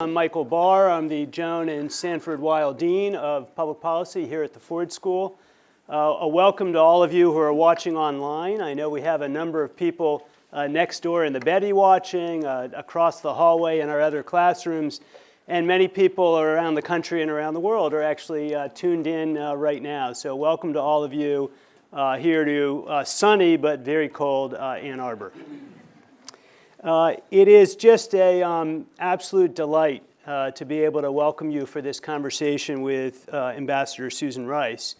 I'm Michael Barr. I'm the Joan and Sanford Weill Dean of Public Policy here at the Ford School. Uh, a welcome to all of you who are watching online. I know we have a number of people uh, next door in the Betty watching, uh, across the hallway in our other classrooms, and many people around the country and around the world are actually uh, tuned in uh, right now. So welcome to all of you uh, here to sunny but very cold Ann Arbor. Uh, it is just a um, absolute delight uh, to be able to welcome you for this conversation with uh, Ambassador Susan Rice,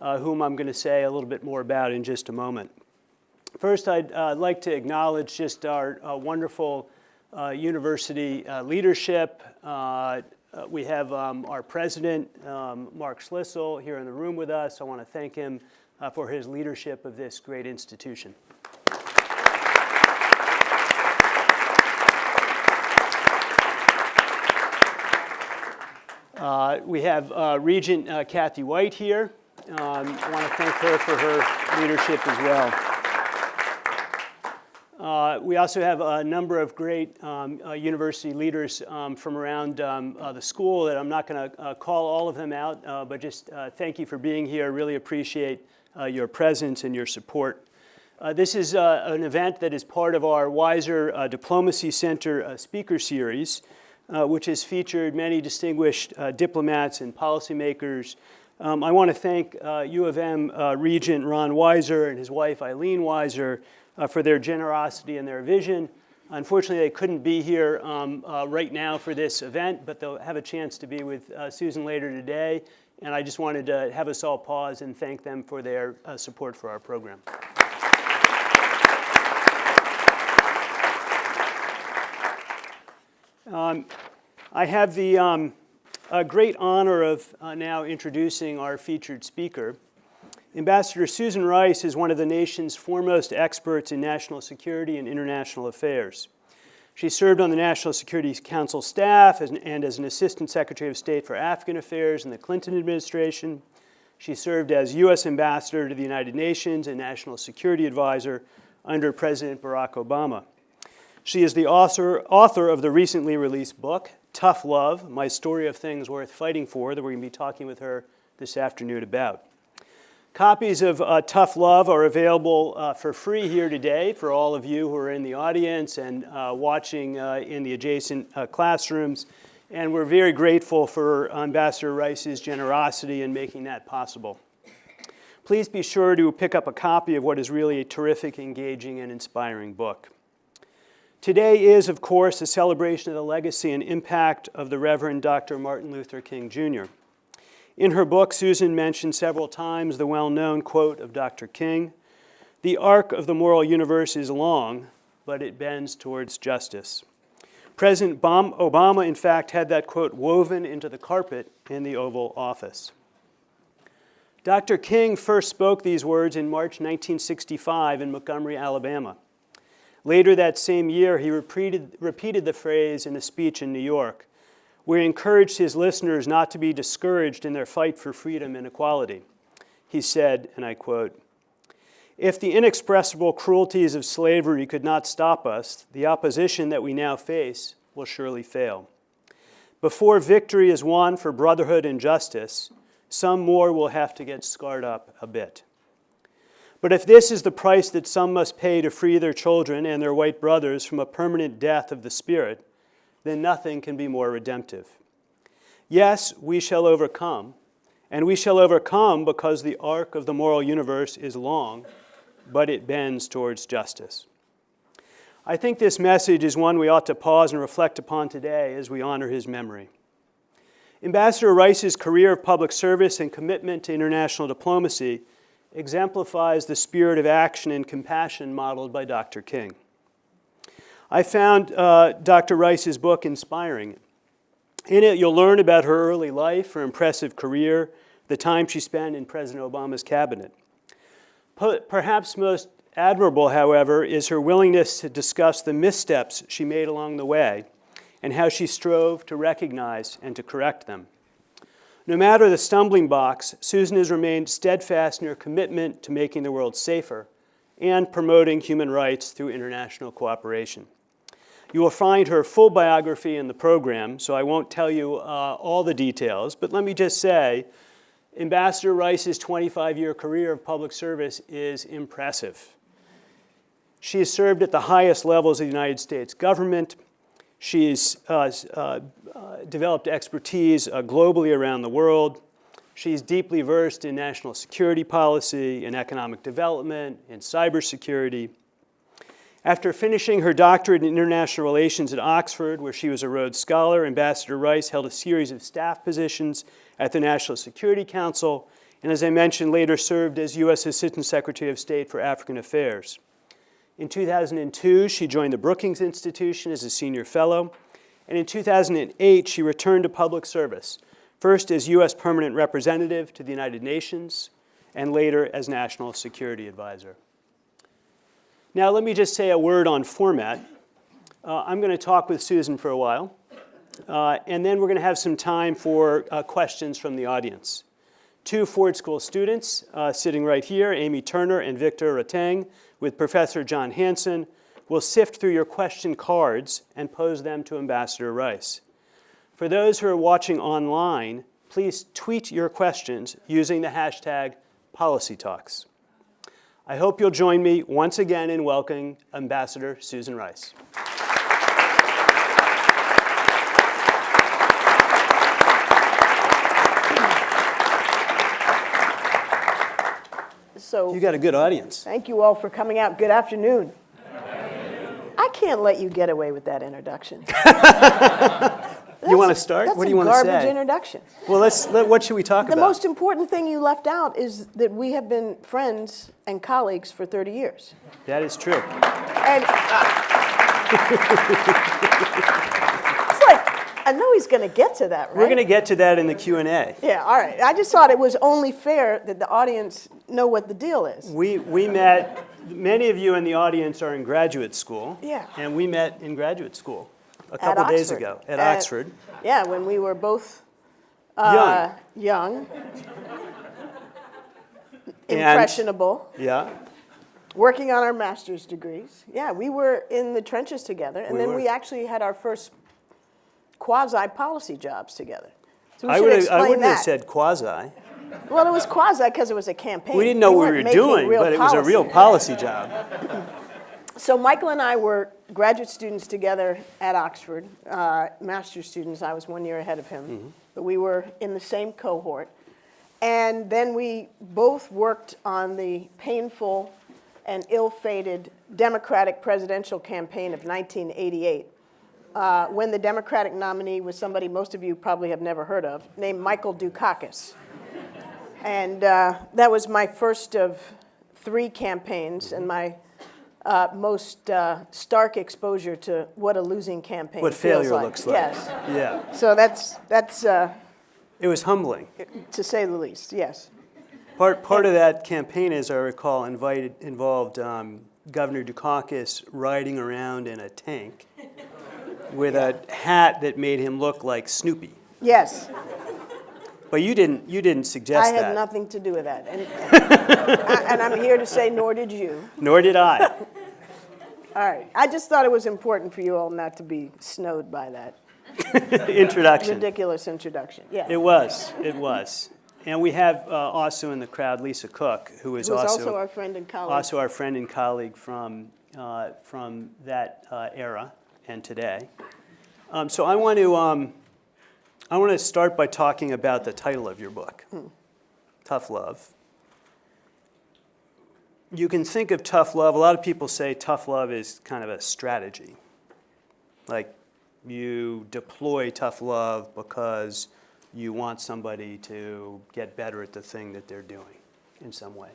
uh, whom I'm going to say a little bit more about in just a moment. First, I'd uh, like to acknowledge just our uh, wonderful university leadership. we have um, our president, um, Mark Schlissel, here in the room with us. I want to thank him for his leadership of this great institution. Uh, we have uh, Regent uh, Kathy White here. Um, I want to thank her for her leadership as well. Uh, we also have a number of great um, uh, university leaders um, from around um, the school that I'm not going to call all of them out, but just thank you for being here. Really appreciate your presence and your support. this is an event that is part of our Weiser Diplomacy Center speaker series uh, which has featured many distinguished uh, diplomats and policymakers. Um, I want to thank uh, U of M uh, Regent Ron Weiser and his wife Eileen Weiser uh, for their generosity and their vision. Unfortunately, they couldn't be here um, right now for this event, but they'll have a chance to be with Susan later today. And I just wanted to have us all pause and thank them for their support for our program. Um, I have the um, great honor of uh, now introducing our featured speaker. Ambassador Susan Rice is one of the nation's foremost experts in national security and international affairs. She served on the National Security Council staff as, and as an Assistant Secretary of State for African Affairs in the Clinton administration. She served as U.S. Ambassador to the United Nations and National Security Advisor under President Barack Obama. She is the author, author of the recently released book, Tough Love, My Story of Things Worth Fighting For, that we're going to be talking with her this afternoon about. Copies of uh, Tough Love are available uh, for free here today for all of you who are in the audience and uh, watching uh, in the adjacent uh, classrooms. And we're very grateful for Ambassador Rice's generosity in making that possible. Please be sure to pick up a copy of what is really a terrific, engaging, and inspiring book. Today is, of course, a celebration of the legacy and impact of the Reverend Dr. Martin Luther King, Jr. In her book, Susan mentioned several times the well-known quote of Dr. King, the arc of the moral universe is long, but it bends towards justice. President Obama, in fact, had that quote woven into the carpet in the Oval Office. Dr. King first spoke these words in March 1965 in Montgomery, Alabama. Later that same year, he repeated, repeated the phrase in a speech in New York, where he encouraged his listeners not to be discouraged in their fight for freedom and equality. He said, and I quote, if the inexpressible cruelties of slavery could not stop us, the opposition that we now face will surely fail. Before victory is won for brotherhood and justice, some more will have to get scarred up a bit. But if this is the price that some must pay to free their children and their white brothers from a permanent death of the spirit, then nothing can be more redemptive. Yes, we shall overcome, and we shall overcome because the arc of the moral universe is long, but it bends towards justice. I think this message is one we ought to pause and reflect upon today as we honor his memory. Ambassador Rice's career of public service and commitment to international diplomacy exemplifies the spirit of action and compassion modeled by Dr. King. I found uh, Dr. Rice's book inspiring. In it, you'll learn about her early life, her impressive career, the time she spent in President Obama's cabinet. Perhaps most admirable, however, is her willingness to discuss the missteps she made along the way and how she strove to recognize and to correct them. No matter the stumbling blocks, Susan has remained steadfast in her commitment to making the world safer and promoting human rights through international cooperation. You will find her full biography in the program, so I won't tell you uh, all the details, but let me just say, Ambassador Rice's 25-year career of public service is impressive. She has served at the highest levels of the United States government. She's uh, uh, uh, developed expertise uh, globally around the world. She's deeply versed in national security policy, in economic development, in cybersecurity. After finishing her doctorate in international relations at Oxford, where she was a Rhodes Scholar, Ambassador Rice held a series of staff positions at the National Security Council, and as I mentioned, later served as U.S. Assistant Secretary of State for African Affairs. In 2002, she joined the Brookings Institution as a senior fellow, and in 2008, she returned to public service, first as U.S. Permanent Representative to the United Nations, and later as National Security Advisor. Now, let me just say a word on format. Uh, I'm going to talk with Susan for a while, uh, and then we're going to have some time for uh, questions from the audience. Two Ford School students uh, sitting right here, Amy Turner and Victor Rateng, with Professor John Hanson, will sift through your question cards and pose them to Ambassador Rice. For those who are watching online, please tweet your questions using the hashtag PolicyTalks. I hope you'll join me once again in welcoming Ambassador Susan Rice. So You got a good audience. thank you all for coming out. Good afternoon. I can't let you get away with that introduction. You want to start? That's What do you want to say? garbage introduction. Well, let's, let, what should we talk The about? The most important thing you left out is that we have been friends and colleagues for 30 years. that is true. And I know he's going to get to that, right? We're going to get to that in the Q&A. Yeah, all right. I just thought it was only fair that the audience know what the deal is. We, we met, many of you in the audience are in graduate school. Yeah. And we met in graduate school a At couple days ago at Oxford. Yeah, when we were both uh, young, And- impressionable. Yeah. working on our master's degrees. Yeah, we were in the trenches together, and We then were. we actually had our first quasi-policy jobs together. So we I would I wouldn't have said quasi. Well, it was quasi because it was a campaign. We didn't know what we were doing, but it was a real policy. job. So Michael and I were graduate students together at Oxford, uh, master's students. I was one year ahead of him, Mm-hmm. but we were in the same cohort. And then we both worked on the painful and ill-fated Democratic presidential campaign of 1988, uh, when the Democratic nominee was somebody most of you probably have never heard of, named Michael Dukakis. And uh, that was my first of three campaigns and my uh, most uh, stark exposure to what a losing campaign What feels failure looks like. Yes. Yeah. So that's, that's uh, It was humbling. to say the least, yes. Part, part of that campaign, as I recall, invited, involved um, Governor Dukakis riding around in a tank with a hat that made him look like Snoopy. Yes, But you didn't, you didn't suggest I had that. nothing to do with that. And, and I'm here to say, nor did you. Nor did I. All right, I just thought it was important for you all not to be snowed by that Introduction. ridiculous introduction. Yeah. It was, it was. And we have uh, also in the crowd Lisa Cook, who is Who's also, also our friend and colleague. also our friend and colleague from, uh, from that uh, era and today. Um, so I want to, um, I want to start by talking about the title of your book, Tough Love. You can think of tough love, a lot of people say tough love is kind of a strategy. Like you deploy tough love because you want somebody to get better at the thing that they're doing in some way.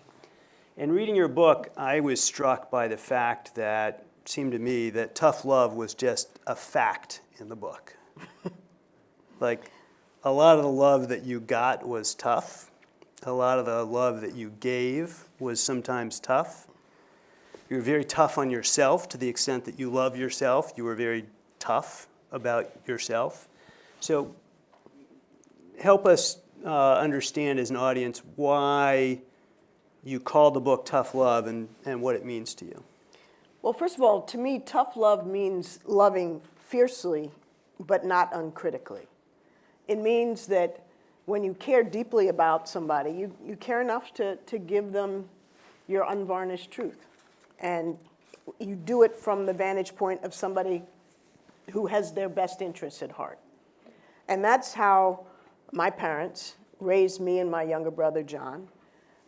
In reading your book, I was struck by the fact that seemed to me that tough love was just a fact in the book. like a lot of the love that you got was tough. A lot of the love that you gave was sometimes tough. You were very tough on yourself to the extent that you love yourself. You were very tough about yourself. So help us uh, understand as an audience why you call the book Tough Love and, and what it means to you. Well, first of all, to me, tough love means loving fiercely, but not uncritically. It means that when you care deeply about somebody, you, you care enough to, to give them your unvarnished truth. And you do it from the vantage point of somebody who has their best interests at heart. And that's how my parents raised me and my younger brother, John.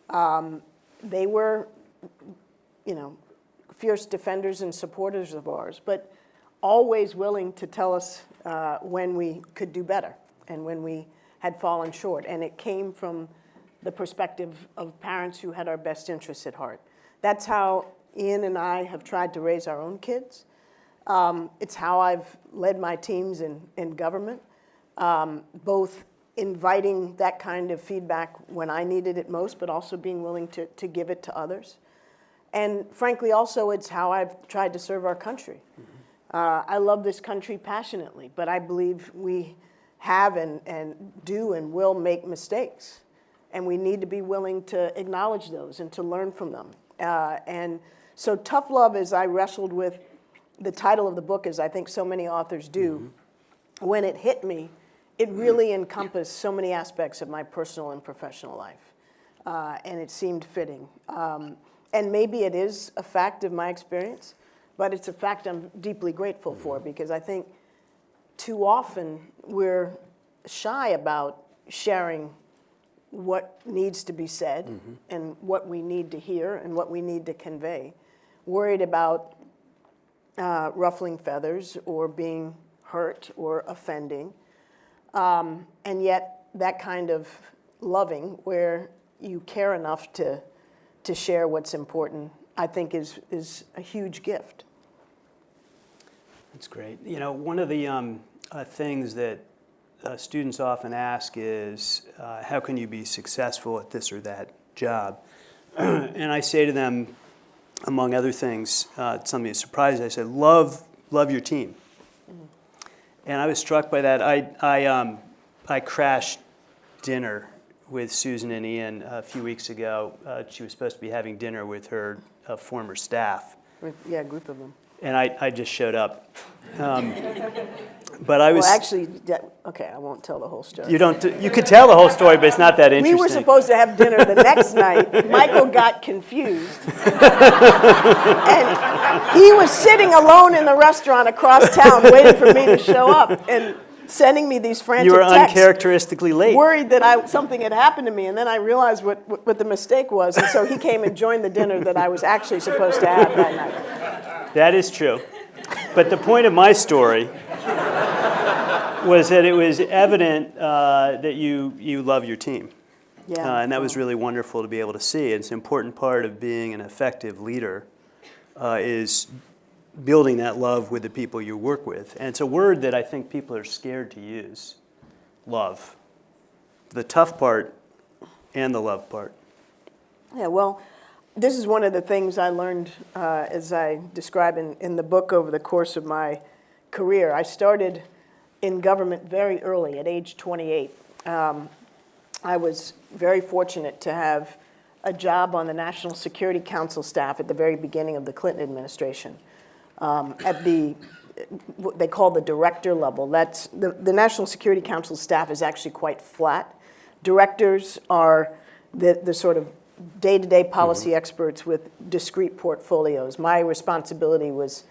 Um, they were, you know, fierce defenders and supporters of ours, but always willing to tell us uh, when we could do better and when we had fallen short. And it came from the perspective of parents who had our best interests at heart. That's how Ian and I have tried to raise our own kids. Um, it's how I've led my teams in, in government, um, both inviting that kind of feedback when I needed it most, but also being willing to, to give it to others. And frankly, also, it's how I've tried to serve our country. Uh, I love this country passionately, but I believe we have and, and do and will make mistakes. And we need to be willing to acknowledge those and to learn from them. Uh, and so tough love, as I wrestled with the title of the book, as I think so many authors do, when it hit me, it really encompassed so many aspects of my personal and professional life. Uh, and it seemed fitting. Um, and maybe it is a fact of my experience, but it's a fact I'm deeply grateful for because I think too often we're shy about sharing what needs to be said and what we need to hear and what we need to convey, worried about uh, ruffling feathers or being hurt or offending. Um, and yet, that kind of loving, where you care enough to, to share what's important, I think is, is a huge gift. That's great. You know, one of the um, uh, things that uh, students often ask is, uh, how can you be successful at this or that job? and I say to them, among other things, uh, something that surprised. I said, love, love your team. And I was struck by that. I, I, um, I crashed dinner with Susan and Ian a few weeks ago. Uh, she was supposed to be having dinner with her uh, former staff. Yeah, a group of them. And I, I just showed up. Um, but I was. Well, actually, that- okay, I won't tell the whole story. you don't. You could tell the whole story, but it's not that interesting. We were supposed to have dinner the next night. Michael got confused. And he was sitting alone in the restaurant across town waiting for me to show up and sending me these frantic you were texts. uncharacteristically late. Worried that I, something had happened to me, and then I realized what, what, what the mistake was, and so he came and joined the dinner that I was actually supposed to have that night. That is true. But the point of my story was that it was evident uh, that you, you love your team. Yeah. Uh, and that was really wonderful to be able to see. It's an important part of being an effective leader uh, is building that love with the people you work with. And it's a word that I think people are scared to use, love. The tough part and the love part. Yeah, well, this is one of the things I learned uh, as I describe in, in the book over the course of my career. I started in government very early, at age 28. Um, I was very fortunate to have a job on the National Security Council staff at the very beginning of the Clinton administration. Um, at the, what they call the director level, that's, the, the National Security Council staff is actually quite flat. Directors are the, the sort of day-to-day policy experts with discrete portfolios. My responsibility was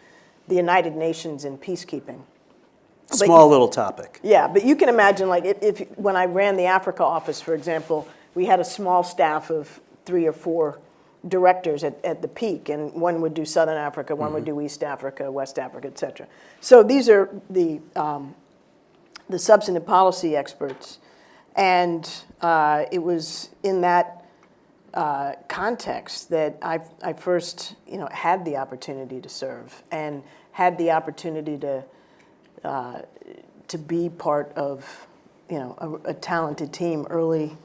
the United Nations and peacekeeping. Small little topic. Yeah, but you can imagine, like, if, if, when I ran the Africa office, for example, we had a small staff of three or four directors at, at the peak, and one would do Southern Africa, one would do East Africa, West Africa, et cetera. So these are the, um, the substantive policy experts, and uh, it was in that uh, context that I, I first, you know, had the opportunity to serve and had the opportunity to uh, to be part of, you know, a, a talented team early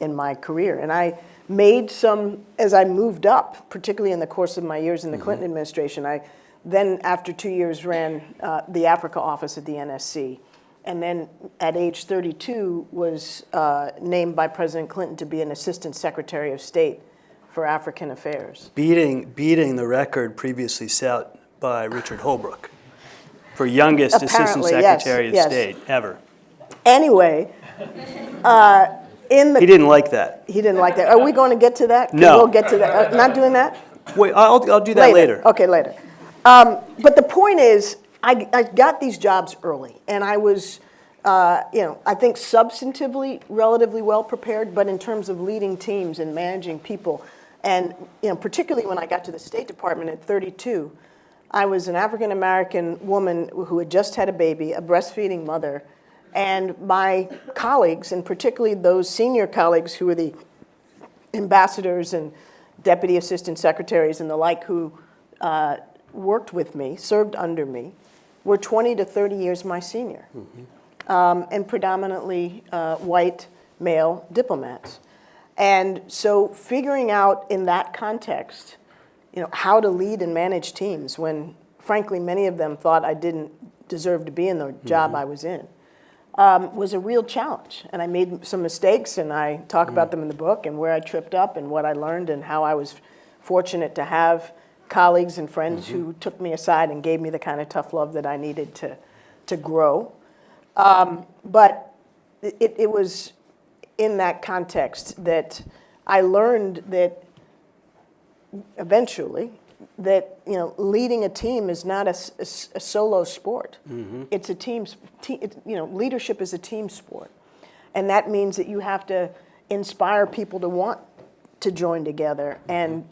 in my career. And I made some, as I moved up, particularly in the course of my years in the Clinton administration, I then, after two years, ran uh, the Africa office at the NSC. And then at age 32 was uh, named by President Clinton to be an Assistant Secretary of State for African Affairs. Beating, beating the record previously set by Richard Holbrooke for youngest Assistant Apparently, yes, Secretary of yes. State ever. Anyway, uh, in the He didn't like that. He didn't like that. Are we going to get to that? No. We'll get to that. Uh, Not doing that? Wait, I'll, I'll do that later. Okay, later. Um, But the point is, I, I got these jobs early, and I was, uh, you know, I think substantively relatively well prepared, but in terms of leading teams and managing people, and, you know, particularly when I got to the State Department at 32, I was an African-American woman who had just had a baby, a breastfeeding mother, and my colleagues, and particularly those senior colleagues who were the ambassadors and deputy assistant secretaries and the like who uh, worked with me, served under me, were 20 to 30 years my senior, um, and predominantly uh, white male diplomats. And so figuring out in that context, you know, how to lead and manage teams when, frankly, many of them thought I didn't deserve to be in the job I was in, um, was a real challenge. And I made some mistakes, and I talk about them in the book, and where I tripped up, and what I learned, and how I was fortunate to have colleagues and friends who took me aside and gave me the kind of tough love that I needed to, to grow. Um, but it, it was in that context that I learned that eventually that you know leading a team is not a solo sport. Mm-hmm. It's a team. Te- it, you know, leadership is a team sport, and that means that you have to inspire people to want to join together mm-hmm. and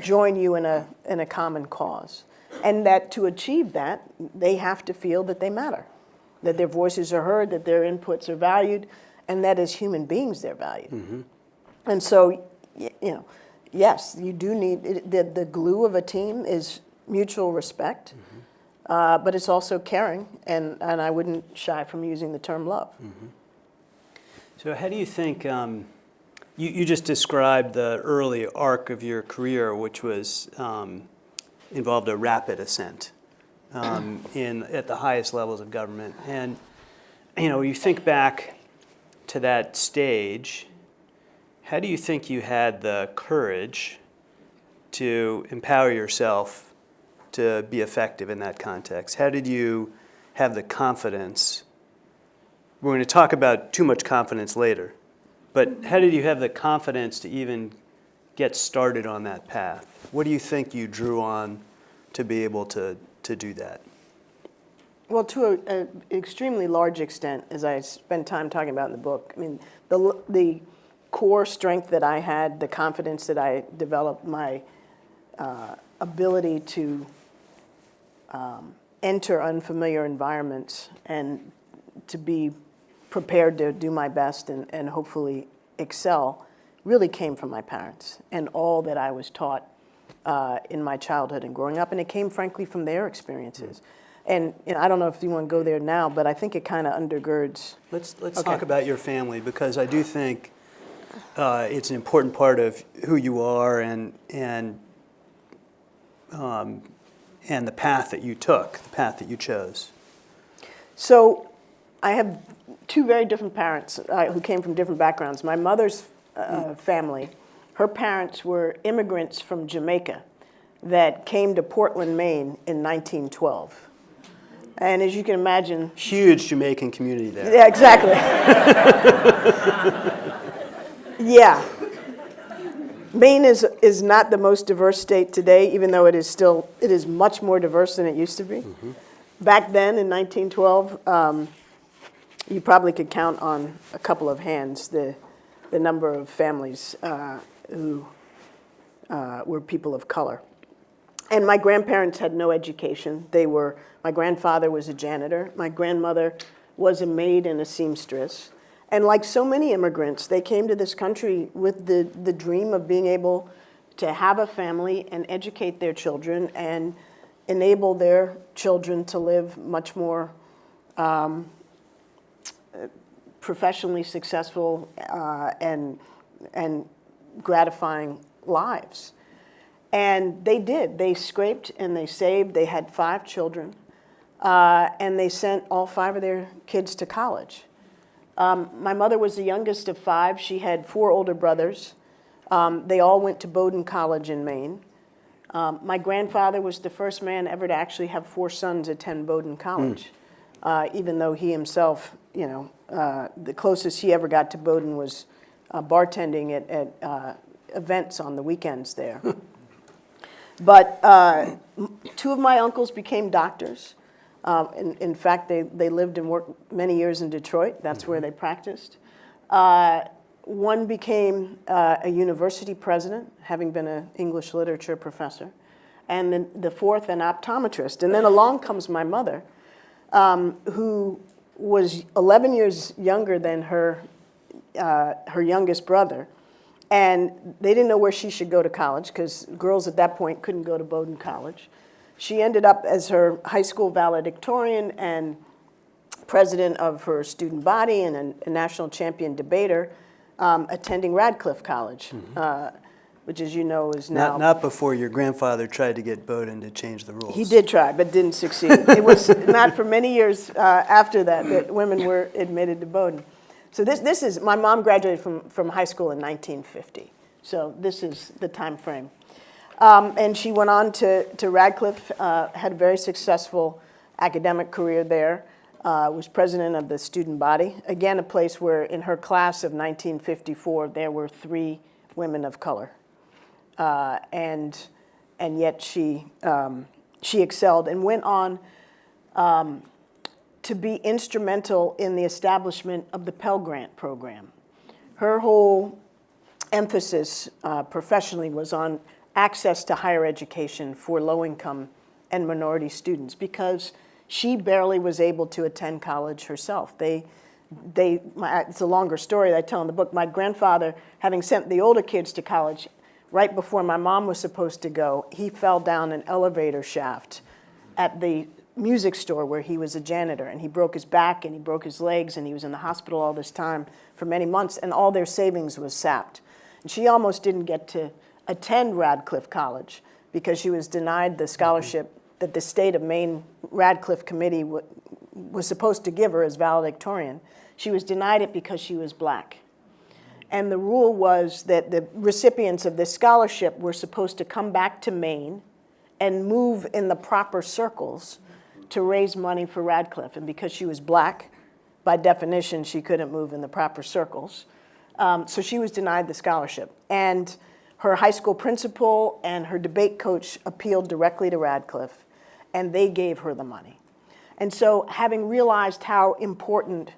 join you in a in a common cause, and that to achieve that they have to feel that they matter, that their voices are heard, that their inputs are valued, and that as human beings they're valued. Mm-hmm. And so, you know, yes, you do need, it- the, the glue of a team is mutual respect, uh, but it's also caring, and, and I wouldn't shy from using the term love. So how do you think, um, you, you just described the early arc of your career, which was, um, involved a rapid ascent um, in, at the highest levels of government. And, you know, you think back to that stage, how do you think you had the courage to empower yourself to be effective in that context? How did you have the confidence? We're going to talk about too much confidence later, but how did you have the confidence to even get started on that path? What do you think you drew on to be able to, to do that? Well, to an extremely large extent, as I spend time talking about in the book, I mean, the, the core strength that I had, the confidence that I developed, my uh, ability to um, enter unfamiliar environments and to be prepared to do my best and, and hopefully excel really came from my parents and all that I was taught uh, in my childhood and growing up. And it came, frankly, from their experiences. And you know, I don't know if you want to go there now, but I think it kind of undergirds. Let's, let's Okay. talk about your family because I do think uh, it's an important part of who you are and, and, um, and the path that you took, the path that you chose. So I have two very different parents uh, who came from different backgrounds. My mother's uh, family, her parents were immigrants from Jamaica that came to Portland, Maine in 1912. And as you can imagine, Huge Jamaican community there. yeah, exactly. yeah. Maine is, is not the most diverse state today, even though it is still, it is much more diverse than it used to be. Back then in 1912, um, you probably could count on a couple of hands the, the number of families uh, who uh, were people of color. And my grandparents had no education. They were, my grandfather was a janitor. My grandmother was a maid and a seamstress. And like so many immigrants, they came to this country with the, the dream of being able to have a family and educate their children and enable their children to live much more um, professionally successful uh, and, and gratifying lives. And they did. They scraped and they saved. They had five children. Uh, and they sent all five of their kids to college. Um, my mother was the youngest of five. She had four older brothers. Um, they all went to Bowdoin College in Maine. Um, my grandfather was the first man ever to actually have four sons attend Bowdoin College, uh, even though he himself, you know, uh, the closest he ever got to Bowdoin was uh, bartending at, at uh, events on the weekends there. but uh, two of my uncles became doctors. Um, in, in fact, they, they lived and worked many years in Detroit. That's where they practiced. Uh, one became uh, a university president, having been an English literature professor, and then the fourth, an optometrist. And then along comes my mother, um, who was 11 years younger than her, uh, her youngest brother. And they didn't know where she should go to college because girls at that point couldn't go to Bowdoin College. She ended up as her high school valedictorian and president of her student body and a, a national champion debater, um, attending Radcliffe College, uh, which, as you know, is now Not, not before your grandfather tried to get Bowdoin to change the rules. he did try, but didn't succeed. It was not for many years uh, after that that women were admitted to Bowdoin. So this, this is, my mom graduated from, from high school in 1950. So this is the time frame. Um, and she went on to, to Radcliffe, uh, had a very successful academic career there, uh, was president of the student body. Again, a place where in her class of 1954, there were three women of color uh, and and yet she um, she excelled and went on um, to be instrumental in the establishment of the Pell Grant program. Her whole emphasis uh, professionally was on access to higher education for low-income and minority students because she barely was able to attend college herself. They, they, my, it's a longer story that I tell in the book. My grandfather, having sent the older kids to college, right before my mom was supposed to go, he fell down an elevator shaft at the music store where he was a janitor and he broke his back and he broke his legs and he was in the hospital all this time for many months and all their savings was sapped. And she almost didn't get to attend Radcliffe College because she was denied the scholarship that the state of Maine Radcliffe Committee wa- was supposed to give her as valedictorian. She was denied it because she was black. And the rule was that the recipients of this scholarship were supposed to come back to Maine and move in the proper circles to raise money for Radcliffe. And because she was black, by definition, she couldn't move in the proper circles. Um, so she was denied the scholarship. And her high school principal and her debate coach appealed directly to Radcliffe, and they gave her the money. And so, having realized how important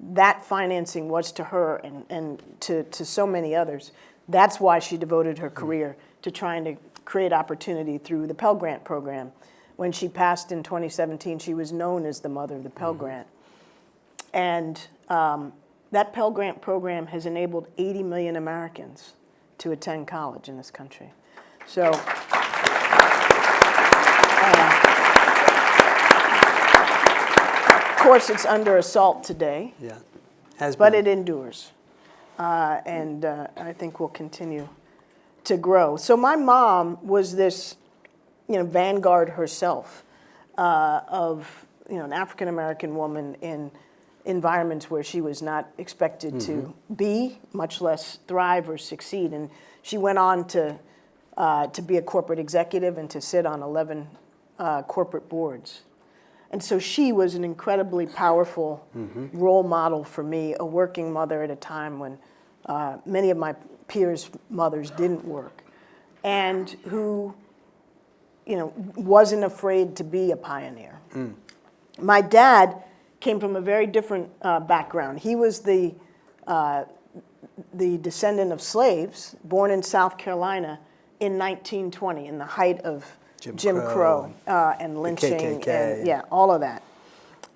that financing was to her and, and to, to so many others, that's why she devoted her career to trying to create opportunity through the Pell Grant program. When she passed in 2017, she was known as the mother of the Pell Grant. And um, that Pell Grant program has enabled 80 million Americans to attend college in this country. So, uh, of course, it's under assault today, Yeah, has but been. it endures. Uh, and uh, I think will continue to grow. So my mom was this, you know, vanguard herself uh, of, you know, an African American woman in environments where she was not expected to be, much less thrive or succeed. And she went on to uh, to be a corporate executive and to sit on 11 uh, corporate boards. And so she was an incredibly powerful role model for me, a working mother at a time when uh, many of my peers' mothers didn't work, and who, you know, wasn't afraid to be a pioneer. My dad came from a very different uh, background. He was the uh, the descendant of slaves, born in South Carolina in 1920, in the height of Jim Jim, Crow Crow, uh, and lynching, KKK. and yeah, all of that.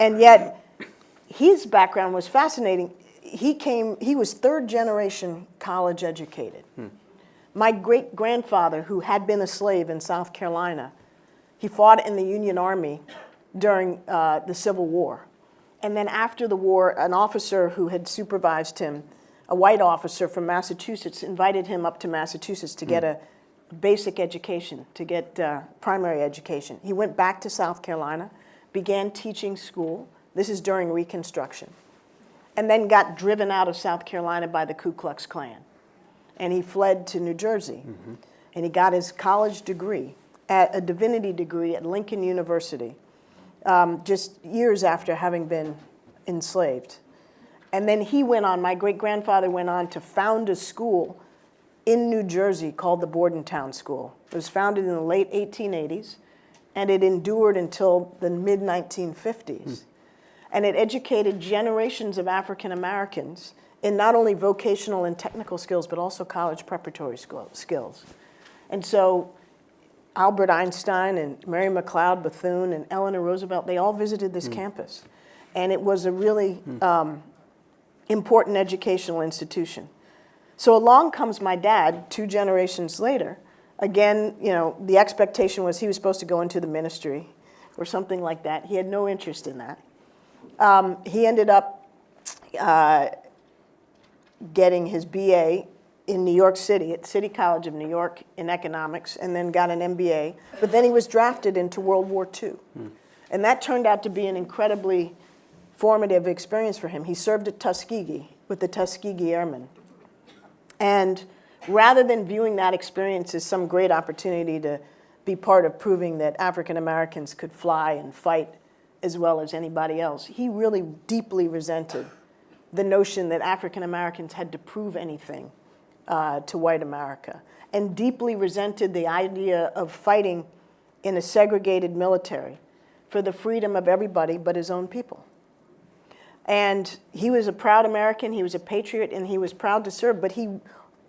And yet, his background was fascinating. He came, he was third generation college educated. My great grandfather, who had been a slave in South Carolina, he fought in the Union Army during uh, the Civil War. And then after the war, an officer who had supervised him, a white officer from Massachusetts, invited him up to Massachusetts to get a basic education, to get uh, primary education. He went back to South Carolina, began teaching school. This is during Reconstruction. And then got driven out of South Carolina by the Ku Klux Klan. and he fled to New Jersey. And he got his college degree, at a divinity degree at Lincoln University, um, just years after having been enslaved. And then he went on, my great grandfather went on to found a school in New Jersey called the Bordentown School. It was founded in the late 1880s, and it endured until the mid 1950s. And it educated generations of African Americans in not only vocational and technical skills, but also college preparatory school- skills. And so Albert Einstein and Mary McLeod Bethune and Eleanor Roosevelt, they all visited this campus. And it was a really um, important educational institution. So along comes my dad two generations later. Again, you know, the expectation was he was supposed to go into the ministry or something like that. He had no interest in that. Um, he ended up uh, getting his BA in New York City at City College of New York in economics and then got an MBA. But then he was drafted into World War II. And that turned out to be an incredibly formative experience for him. He served at Tuskegee with the Tuskegee Airmen. And rather than viewing that experience as some great opportunity to be part of proving that African Americans could fly and fight as well as anybody else, he really deeply resented the notion that African Americans had to prove anything uh, to white America, and deeply resented the idea of fighting in a segregated military for the freedom of everybody but his own people. And he was a proud American, he was a patriot, and he was proud to serve, but he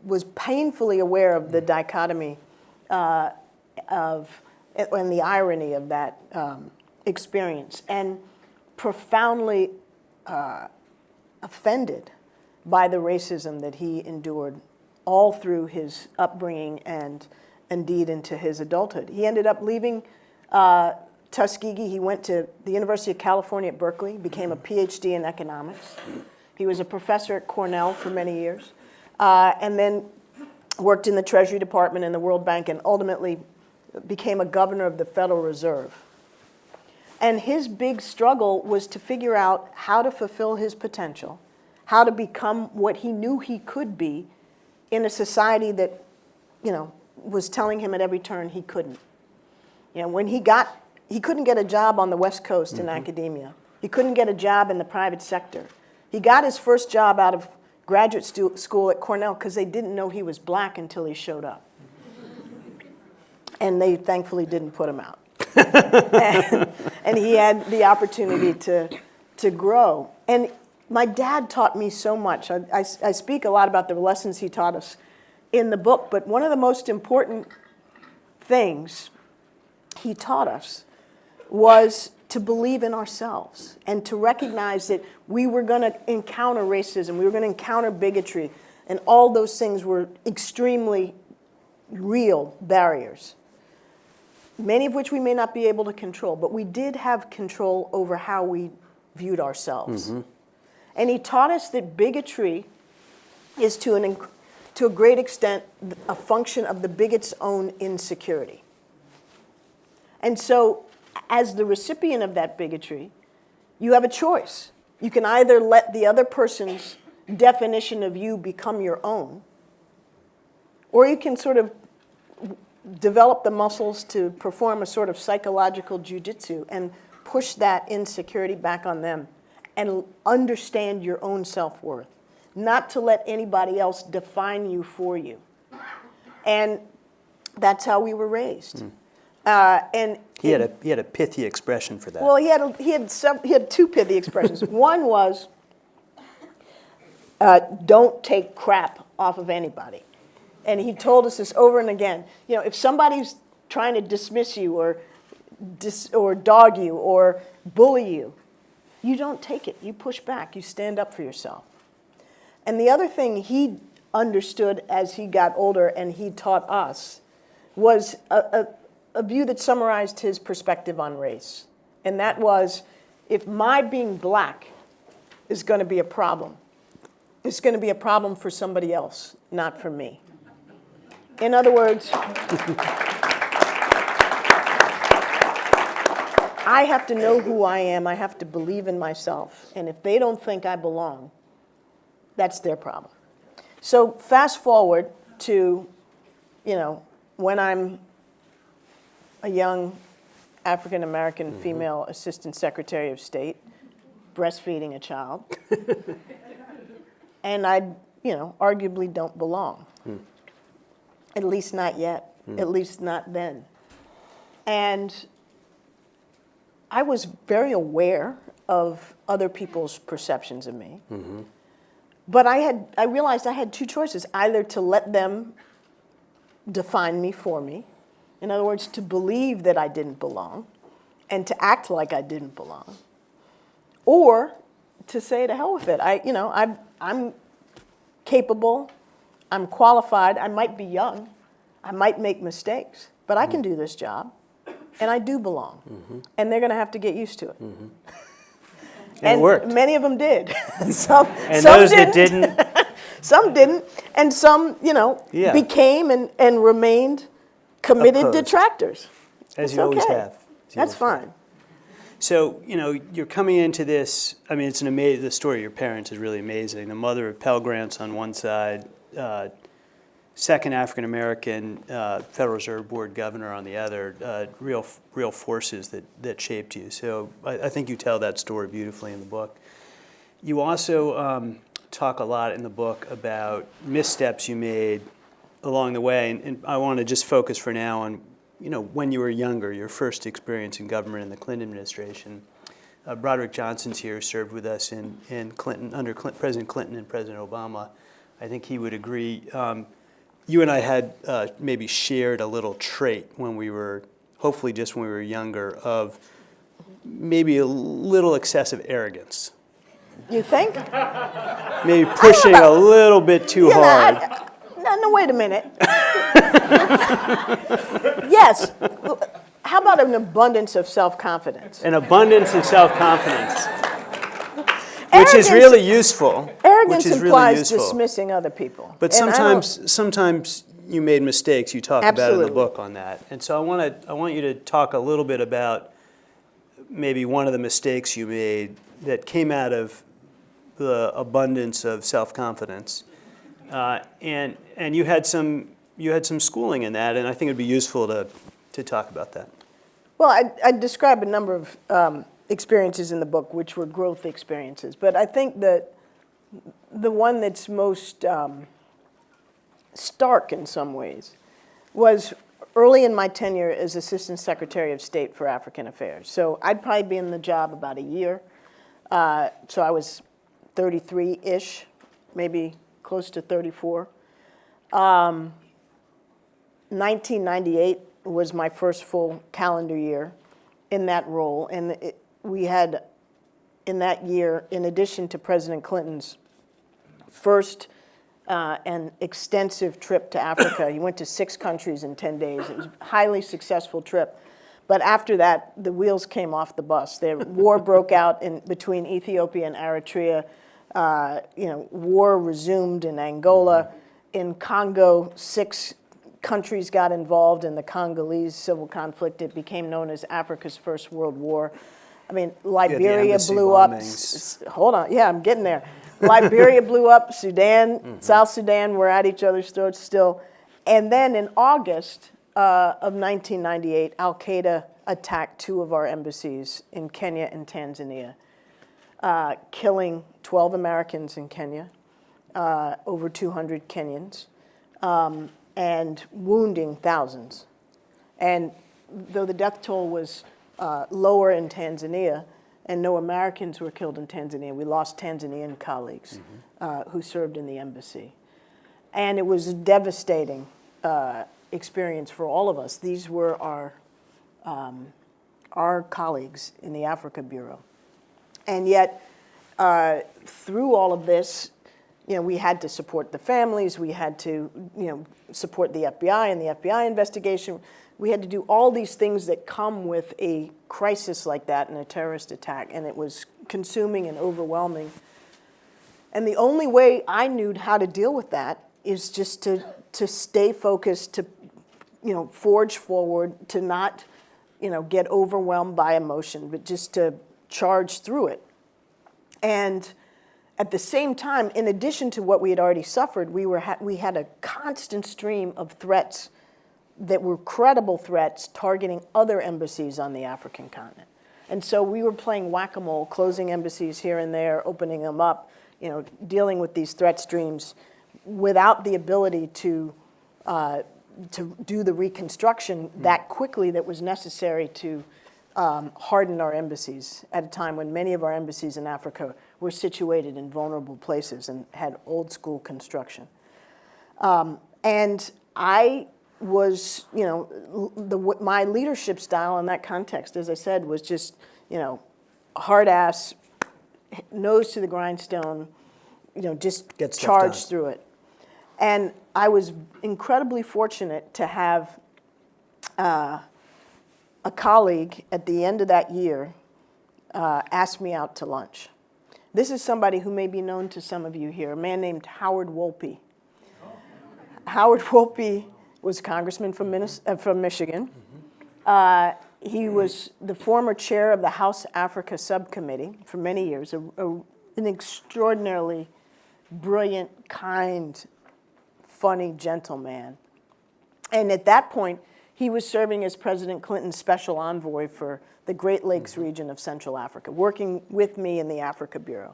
was painfully aware of the dichotomy uh, of, and the irony of that um, experience, and profoundly uh, offended by the racism that he endured all through his upbringing and indeed into his adulthood. He ended up leaving uh, Tuskegee. He went to the University of California at Berkeley, became a PhD in economics. He was a professor at Cornell for many years, uh, and then worked in the Treasury Department and the World Bank, and ultimately became a governor of the Federal Reserve. And his big struggle was to figure out how to fulfill his potential, how to become what he knew he could be in a society that, you know, was telling him at every turn he couldn't. You know, when he got, he couldn't get a job on the West Coast in mm-hmm. academia. He couldn't get a job in the private sector. He got his first job out of graduate school at Cornell because they didn't know he was black until he showed up. And they thankfully didn't put him out. and, and he had the opportunity to, to grow. And my dad taught me so much. I, I, I speak a lot about the lessons he taught us in the book, but one of the most important things he taught us was to believe in ourselves and to recognize that we were going to encounter racism, we were going to encounter bigotry, and all those things were extremely real barriers, many of which we may not be able to control, but we did have control over how we viewed ourselves. Mm-hmm. And he taught us that bigotry is to, an, to a great extent a function of the bigot's own insecurity. And so, as the recipient of that bigotry, you have a choice. You can either let the other person's definition of you become your own, or you can sort of develop the muscles to perform a sort of psychological jujitsu and push that insecurity back on them and understand your own self worth, not to let anybody else define you for you. And that's how we were raised. Uh, and He had a, he had a pithy expression for that. well, he had, a, he, had some, he had two pithy expressions. One was, uh, don't take crap off of anybody. And he told us this over and again. You know, if somebody's trying to dismiss you or, dis, or dog you or bully you, you don't take it. You push back. You stand up for yourself. And the other thing he understood as he got older and he taught us was a, a, a view that summarized his perspective on race. And that was if my being black is going to be a problem, it's going to be a problem for somebody else, not for me. In other words, I have to know who I am. I have to believe in myself. And if they don't think I belong, that's their problem. So fast forward, to, you know, when I'm a young African-American mm-hmm. female Assistant Secretary of State breastfeeding a child. and I, you know, arguably don't belong. Hmm. At least not yet, hmm. at least not then. And I was very aware of other people's perceptions of me. Mm-hmm. But I had I realized I had two choices, either to let them define me for me. In other words, to believe that I didn't belong and to act like I didn't belong. Or to say to hell with it. I, you know, I'm, I'm capable, I'm qualified, I might be young, I might make mistakes, but I can mm-hmm. do this job and I do belong. And they're going to have to get used to it. And it worked. many of them did. some, And some those that didn't. didn't, Some didn't, and some, you know, Yeah. became and, and remained committed Opposed. detractors. as It's you always have. You That's always have. fine. So, you know, you're coming into this, I mean, it's an amazing, the story of your parents is really amazing. The mother of Pell Grants on one side, uh, second African-American uh, Federal Reserve Board governor on the other, uh, real, real forces that, that shaped you. So I, I think you tell that story beautifully in the book. You also um, talk a lot in the book about missteps you made along the way, and, and I want to just focus for now on, you know, when you were younger, your first experience in government in the Clinton administration. Uh, Broderick Johnson's here, served with us in, in Clinton, under Clin- President Clinton and President Obama. I think he would agree. Um, you and I had uh, maybe shared a little trait when we were, hopefully just when we were younger, of maybe a little excessive arrogance. You think? Maybe pushing a little bit too You know, hard. I- no, no, wait a minute. yes. How about an abundance of self-confidence? An abundance of self-confidence, which is really useful. Arrogance really implies useful. dismissing other people. But And sometimes, sometimes you made mistakes. You talk about in the book on that, and so I want to, I want you to talk a little bit about maybe one of the mistakes you made that came out of the abundance of self-confidence, uh, and and you had some you had some schooling in that, and I think it'd be useful to to talk about that. Well, I, I describe a number of um, experiences in the book, which were growth experiences. But I think that the one that's most um, stark in some ways was early in my tenure as Assistant Secretary of State for African Affairs. So I'd probably be in the job about a year. Uh, so I was 33-ish, maybe close to 34. 1998 was my first full calendar year in that role, and it, we had, in that year, in addition to President Clinton's first uh, and extensive trip to Africa, he went to six countries in 10 days. It was a highly successful trip. But after that, the wheels came off the bus. The war broke out in, between Ethiopia and Eritrea. Uh, you know, war resumed in Angola. In Congo, six countries got involved in the Congolese civil conflict. It became known as Africa's First World War. I mean, Liberia embassy blew up. bombings. S- Hold on, yeah, I'm getting there. Liberia blew up. Sudan, South Sudan were at each other's throats still. And then in August uh, of 1998, Al Qaeda attacked two of our embassies in Kenya and Tanzania, uh, killing 12 Americans in Kenya, uh, over 200 Kenyans, um, and wounding thousands. And though the death toll was uh, lower in Tanzania, and no Americans were killed in Tanzania, we lost Tanzanian colleagues uh, who served in the embassy. And it was a devastating uh, experience for all of us. These were our, um, our colleagues in the Africa Bureau. And yet, uh, through all of this, you know, we had to support the families, we had to, you know, support the FBI and the FBI investigation. We had to do all these things that come with a crisis like that and a terrorist attack, and it was consuming and overwhelming. And the only way I knew how to deal with that is just to, to stay focused, to, you know, forge forward, to not, you know, get overwhelmed by emotion, but just to charge through it. And at the same time, in addition to what we had already suffered, we, were ha we had a constant stream of threats that were credible threats targeting other embassies on the African continent. And so we were playing whack-a-mole, closing embassies here and there, opening them up, you know, dealing with these threat streams without the ability to, uh, to do the reconstruction that quickly that was necessary to um, harden our embassies at a time when many of our embassies in Africa were situated in vulnerable places and had old school construction. Um, and I was, you know, the, my leadership style in that context, as I said, was just, you know, hard ass, nose to the grindstone, you know, just Get charge through it. And I was incredibly fortunate to have uh, a colleague at the end of that year uh, ask me out to lunch. This is somebody who may be known to some of you here, a man named Howard Wolpe. Howard Wolpe was congressman from, uh, from Michigan. Uh, he was the former chair of the House Africa Subcommittee for many years, a, a- an extraordinarily brilliant, kind, funny, gentleman. And at that point, he was serving as President Clinton's special envoy for the Great Lakes region of Central Africa, working with me in the Africa Bureau.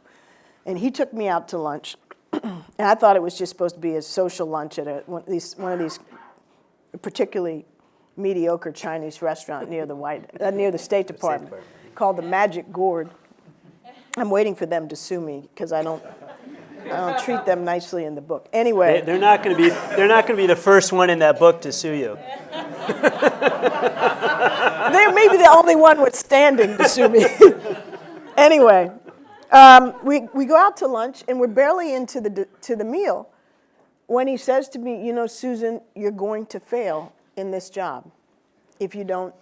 And he took me out to lunch. and I thought it was just supposed to be a social lunch at a, one, of these, one of these particularly mediocre Chinese restaurant near the, White, uh, near the State Department called the Magic Gourd. I'm waiting for them to sue me because I don't, I don't treat them nicely in the book. Anyway. They, they're not going to be. They're not going to be the first one in that book to sue you. They may be the only one withstanding to sue me. anyway, um, we, we go out to lunch and we're barely into the, to the meal when he says to me, you know, Susan, you're going to fail in this job if you don't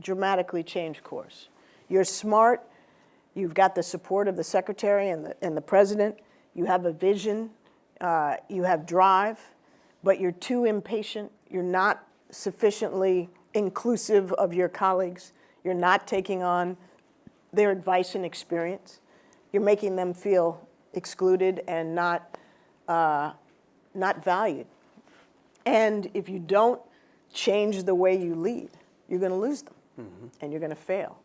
dramatically change course. You're smart. You've got the support of the secretary and the, and the president. You have a vision. Uh, you have drive, but you're too impatient. You're not sufficiently inclusive of your colleagues. You're not taking on their advice and experience. You're making them feel excluded and not, uh, not valued. And if you don't change the way you lead, you're going to lose them and you're going to fail.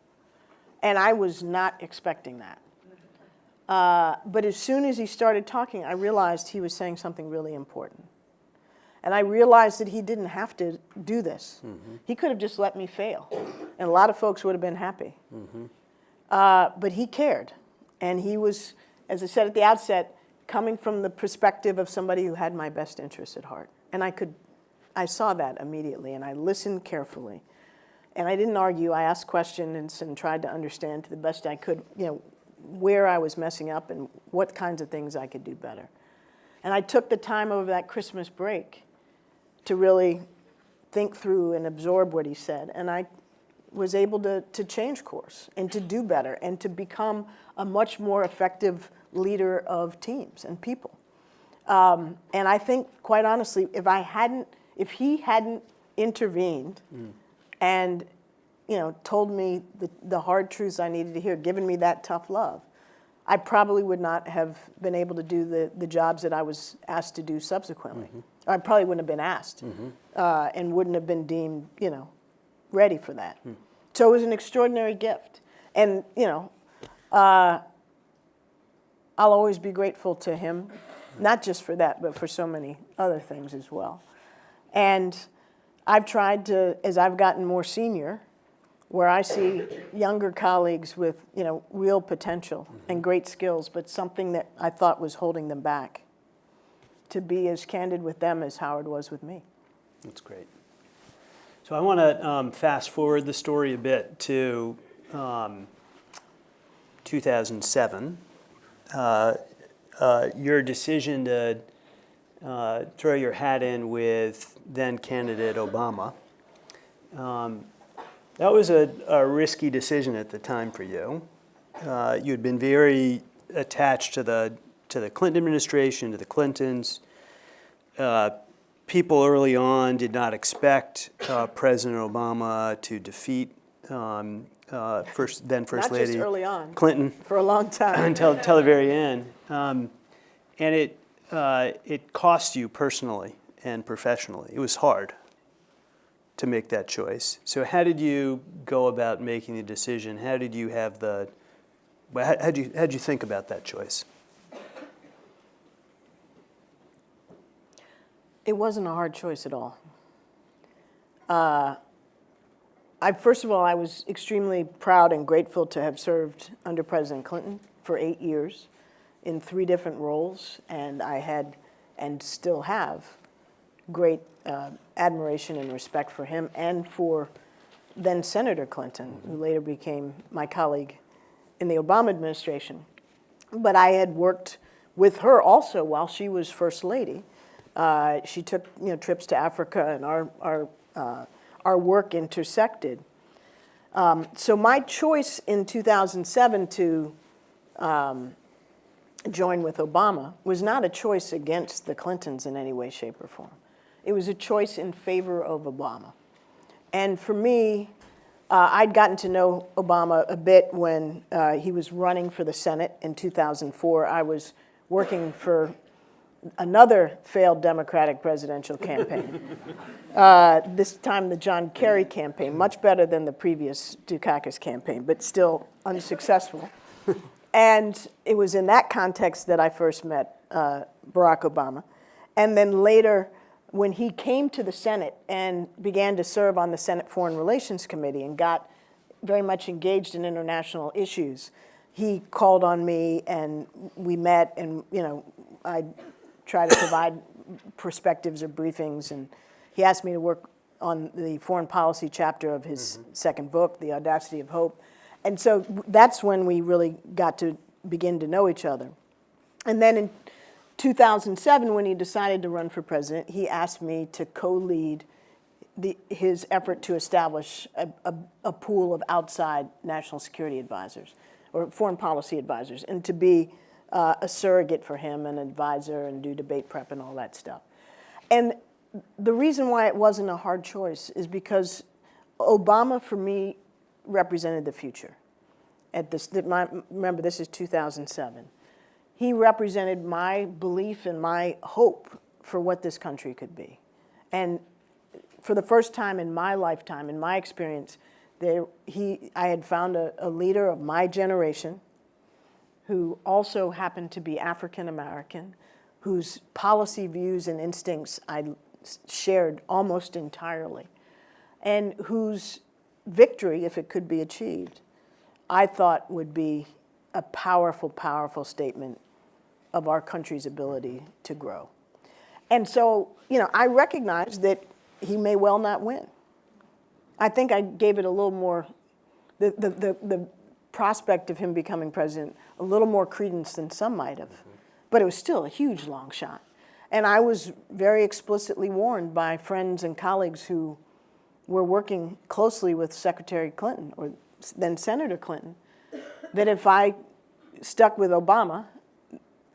And I was not expecting that. Uh, but as soon as he started talking, I realized he was saying something really important. And I realized that he didn't have to do this. He could have just let me fail, and a lot of folks would have been happy. Uh, but he cared, and he was, as I said at the outset, coming from the perspective of somebody who had my best interests at heart. And I could, I saw that immediately, and I listened carefully. And I didn't argue. I asked questions and tried to understand to the best I could, you know, where I was messing up and what kinds of things I could do better. And I took the time over that Christmas break to really think through and absorb what he said. And I was able to, to change course and to do better and to become a much more effective leader of teams and people. Um, and I think, quite honestly, if I hadn't, if he hadn't intervened and, you know, told me the, the hard truths I needed to hear, given me that tough love, I probably would not have been able to do the, the jobs that I was asked to do subsequently. I probably wouldn't have been asked uh, and wouldn't have been deemed, you know, ready for that. So it was an extraordinary gift. And, you know, uh, I'll always be grateful to him, not just for that, but for so many other things as well. And I've tried to, as I've gotten more senior, where I see younger colleagues with, you know, real potential and great skills, but something that I thought was holding them back, to be as candid with them as Howard was with me. That's great. So I want to um, fast forward the story a bit to um, 2007. Uh, uh, your decision to uh, throw your hat in with then candidate Obama. Um, that was a, a risky decision at the time for you. Uh, you had been very attached to the to the Clinton administration, to the Clintons. Uh, people early on did not expect uh, President Obama to defeat um, uh, first, then First Not Lady. early on. Clinton For a long time. until, until the very end. Um, and it, uh, it cost you personally and professionally. It was hard to make that choice. So how did you go about making the decision? How did you have the, how, how'd you, how'd you think about that choice? It wasn't a hard choice at all. Uh, I, first of all, I was extremely proud and grateful to have served under President Clinton for eight years in three different roles, and I had and still have great uh, admiration and respect for him and for then Senator Clinton, who later became my colleague in the Obama administration. But I had worked with her also while she was First Lady. Uh, she took you know, trips to Africa, and our, our, uh, our work intersected. Um, so my choice in 2007 to um, join with Obama was not a choice against the Clintons in any way, shape, or form. It was a choice in favor of Obama. And for me, uh, I'd gotten to know Obama a bit when uh, he was running for the Senate in 2004. I was working for another failed Democratic presidential campaign. uh, this time the John Kerry campaign, much better than the previous Dukakis campaign, but still unsuccessful. and it was in that context that I first met uh, Barack Obama. And then later, when he came to the Senate and began to serve on the Senate Foreign Relations Committee and got very much engaged in international issues, he called on me and we met and, you know, I try to provide perspectives or briefings and he asked me to work on the foreign policy chapter of his mm-hmm. second book, The Audacity of Hope. And so that's when we really got to begin to know each other. And then in 2007, when he decided to run for president, he asked me to co-lead his effort to establish a, a, a pool of outside national security advisors or foreign policy advisors and to be uh, a surrogate for him, an advisor, and do debate prep and all that stuff. And the reason why it wasn't a hard choice is because Obama, for me, represented the future. At this, my, remember, this is 2007 he represented my belief and my hope for what this country could be. And for the first time in my lifetime, in my experience, there, he, I had found a, a leader of my generation who also happened to be African American, whose policy views and instincts I shared almost entirely, and whose victory, if it could be achieved, I thought would be a powerful, powerful statement of our country's ability to grow. And so, you know, I recognize that he may well not win. I think I gave it a little more, the, the, the, the prospect of him becoming president, a little more credence than some might have. But it was still a huge long shot. And I was very explicitly warned by friends and colleagues who were working closely with Secretary Clinton, or then Senator Clinton, that if I stuck with Obama,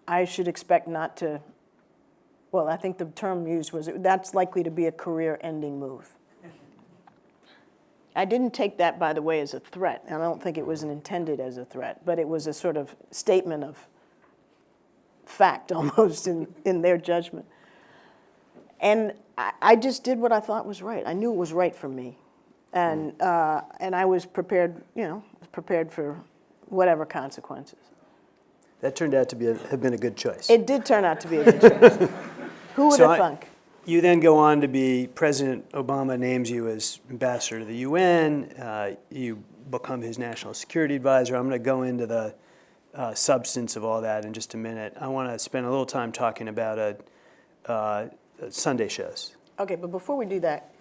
I should expect not to, well, I think the term used was, that's likely to be a career-ending move. I didn't take that, by the way, as a threat, and I don't think it was intended as a threat, but it was a sort of statement of fact almost in, in their judgment. And I, I just did what I thought was right. I knew it was right for me. And, uh, and I was prepared, you know, prepared for whatever consequences. That turned out to be a, have been a good choice. It did turn out to be a good choice. Who would So have thunk? You then go on to be, President Obama names you as ambassador to the UN. Uh, you become his national security advisor. I'm going to go into the uh, substance of all that in just a minute. I want to spend a little time talking about a, uh, Sunday shows. Okay, but before we do that,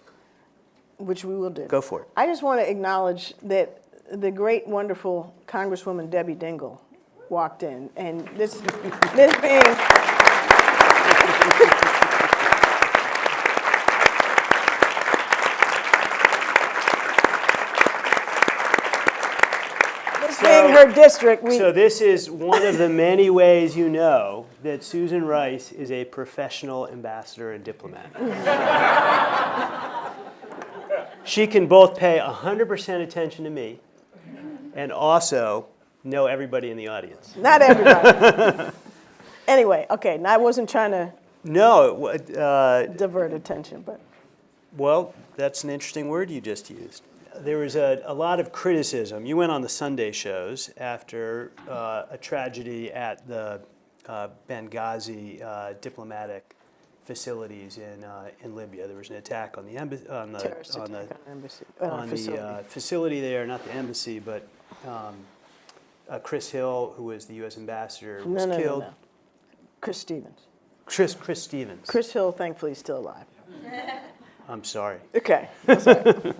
which we will do. Go for it. I just want to acknowledge that the great, wonderful Congresswoman Debbie Dingell walked in, and this, this being. Being her district, we. So this is one of the many ways you know that Susan Rice is a professional ambassador and diplomat. she can both pay 100% attention to me and also know everybody in the audience. Not everybody. Anyway, okay, I wasn't trying to No, uh, divert attention, but, well, that's an interesting word you just used. There was a, a lot of criticism. You went on the Sunday shows after uh, a tragedy at the uh, Benghazi uh, diplomatic facilities in, uh, in Libya. There was an attack on the embassy, on the, terrorist on the on embassy, on on the facility. uh, facility there, not the embassy, but um, uh, Chris Hill, who was the U.S. ambassador, No, was no, no, killed. no. Chris Stevens. Chris, Chris Stevens. Chris Hill, thankfully, is still alive. I'm sorry. Okay.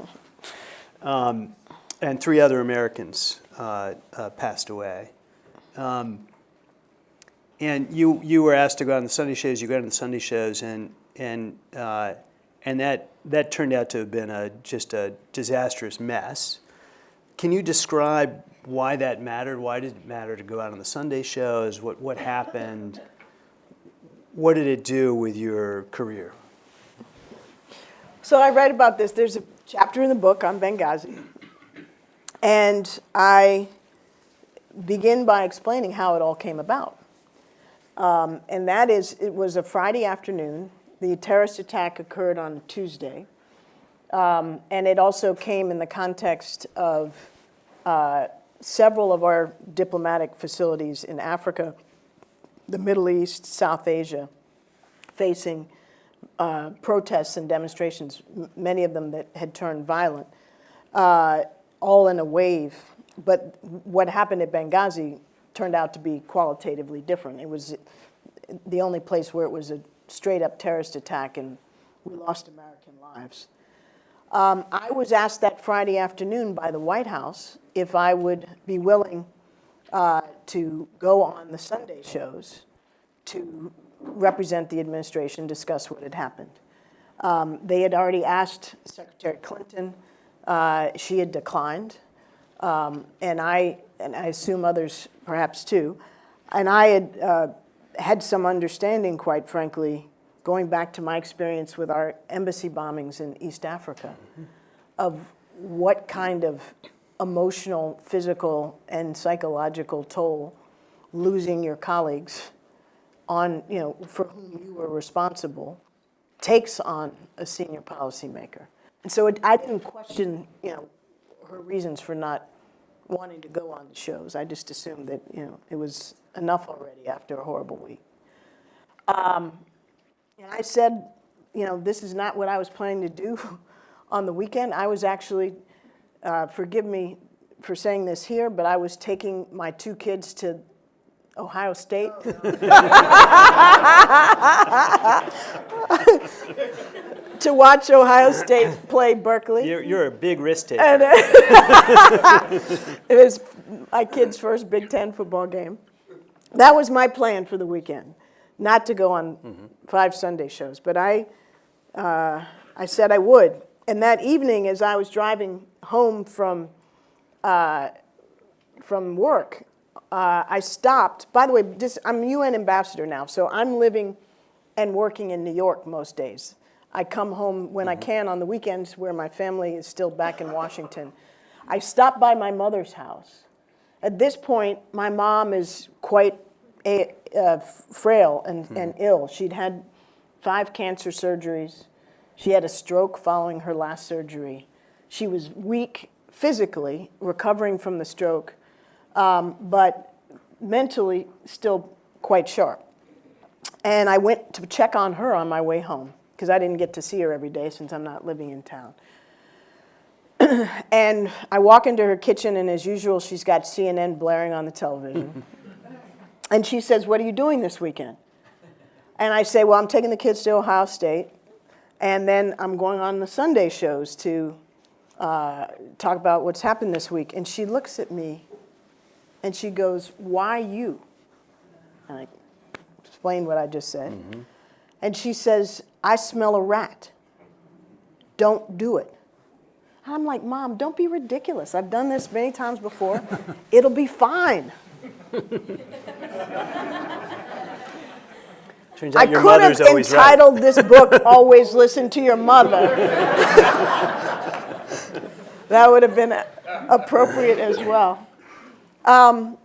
And three other Americans uh, uh, passed away. Um, and you, you were asked to go on the Sunday shows. You got on the Sunday shows, and and uh, and that that turned out to have been a just a disastrous mess. Can you describe why that mattered? Why did it matter to go out on the Sunday shows? What what happened? What did it do with your career? So I write about this. There's a chapter in the book on Benghazi. And I begin by explaining how it all came about. Um, and that is, it was a Friday afternoon. The terrorist attack occurred on Tuesday. Um, and it also came in the context of uh, several of our diplomatic facilities in Africa, the Middle East, South Asia, facing uh, protests and demonstrations, many of them that had turned violent, uh, all in a wave. But what happened at Benghazi turned out to be qualitatively different. It was the only place where it was a straight up terrorist attack, and we lost American lives. Um, I was asked that Friday afternoon by the White House if I would be willing uh, to go on the Sunday shows to represent the administration, discuss what had happened. Um, They had already asked Secretary Clinton. uh, She had declined. Um, And I, and I assume others perhaps too. And I had uh, had some understanding, quite frankly, going back to my experience with our embassy bombings in East Africa, of what kind of emotional, physical, and psychological toll losing your colleagues on, you know, for whom you were responsible, takes on a senior policymaker. And so it, I didn't question, you know, her reasons for not wanting to go on the shows. I just assumed that, you know, it was enough already after a horrible week. Um, and I said, you know, this is not what I was planning to do on the weekend. I was actually, uh, forgive me for saying this here, but I was taking my two kids to Ohio State. to watch Ohio State play Berkeley. You're, you're a big risk taker. And, uh, it was my kid's first Big Ten football game. That was my plan for the weekend, not to go on five Sunday shows. But I, uh, I said I would. And that evening, as I was driving home from, uh, from work, uh, I stopped. By the way, this, I'm UN ambassador now, so I'm living and working in New York most days. I come home when I can on the weekends where my family is still back in Washington. I stop by my mother's house. At this point, my mom is quite a, uh, frail and, and ill. She'd had five cancer surgeries. She had a stroke following her last surgery. She was weak physically, recovering from the stroke, um, but mentally still quite sharp. And I went to check on her on my way home because I didn't get to see her every day since I'm not living in town. and I walk into her kitchen, and as usual, she's got CNN blaring on the television. and she says, What are you doing this weekend? And I say, Well, I'm taking the kids to Ohio State, and then I'm going on the Sunday shows to uh, talk about what's happened this week. And she looks at me and she goes, Why you? And I explained what I just said. And she says, I smell a rat. Don't do it. I'm like, Mom, don't be ridiculous. I've done this many times before. It'll be fine. Turns I your could have mother's always right. entitled this book, Always Listen to Your Mother. that would have been appropriate as well. Um,